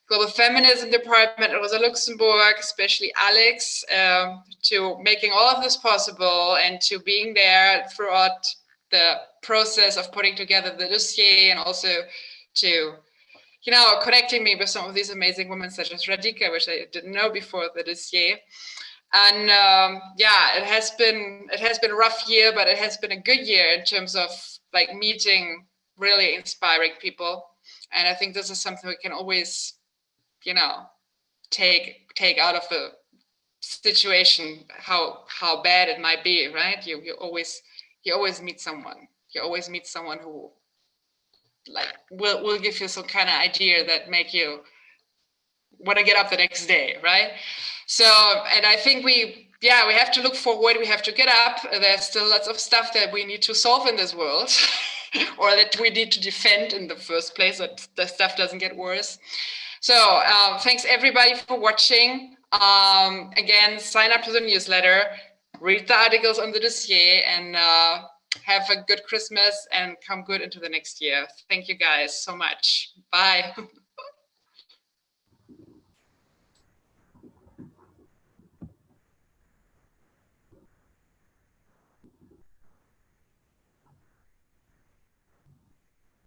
Global Feminism Department at Rosa Luxemburg, especially Alex, um, to making all of this possible and to being there throughout the process of putting together the dossier and also to, you know, connecting me with some of these amazing women such as Radhika, which I didn't know before the dossier. And um, yeah it has been it has been a rough year but it has been a good year in terms of like meeting really inspiring people. And i think this is something we can always you know take take out of a situation how how bad it might be right? You you always you always meet someone you always meet someone who like will will give you some kind of idea that make you want to get up the next day right so, and I think we, yeah, we have to look forward. We have to get up. There's still lots of stuff that we need to solve in this world. [LAUGHS] or that we need to defend in the first place, that the stuff doesn't get worse. So um, thanks everybody for watching. Um, again, sign up to the newsletter, read the articles on the dossier, and uh, have a good Christmas and come good into the next year. Thank you guys so much. Bye. [LAUGHS]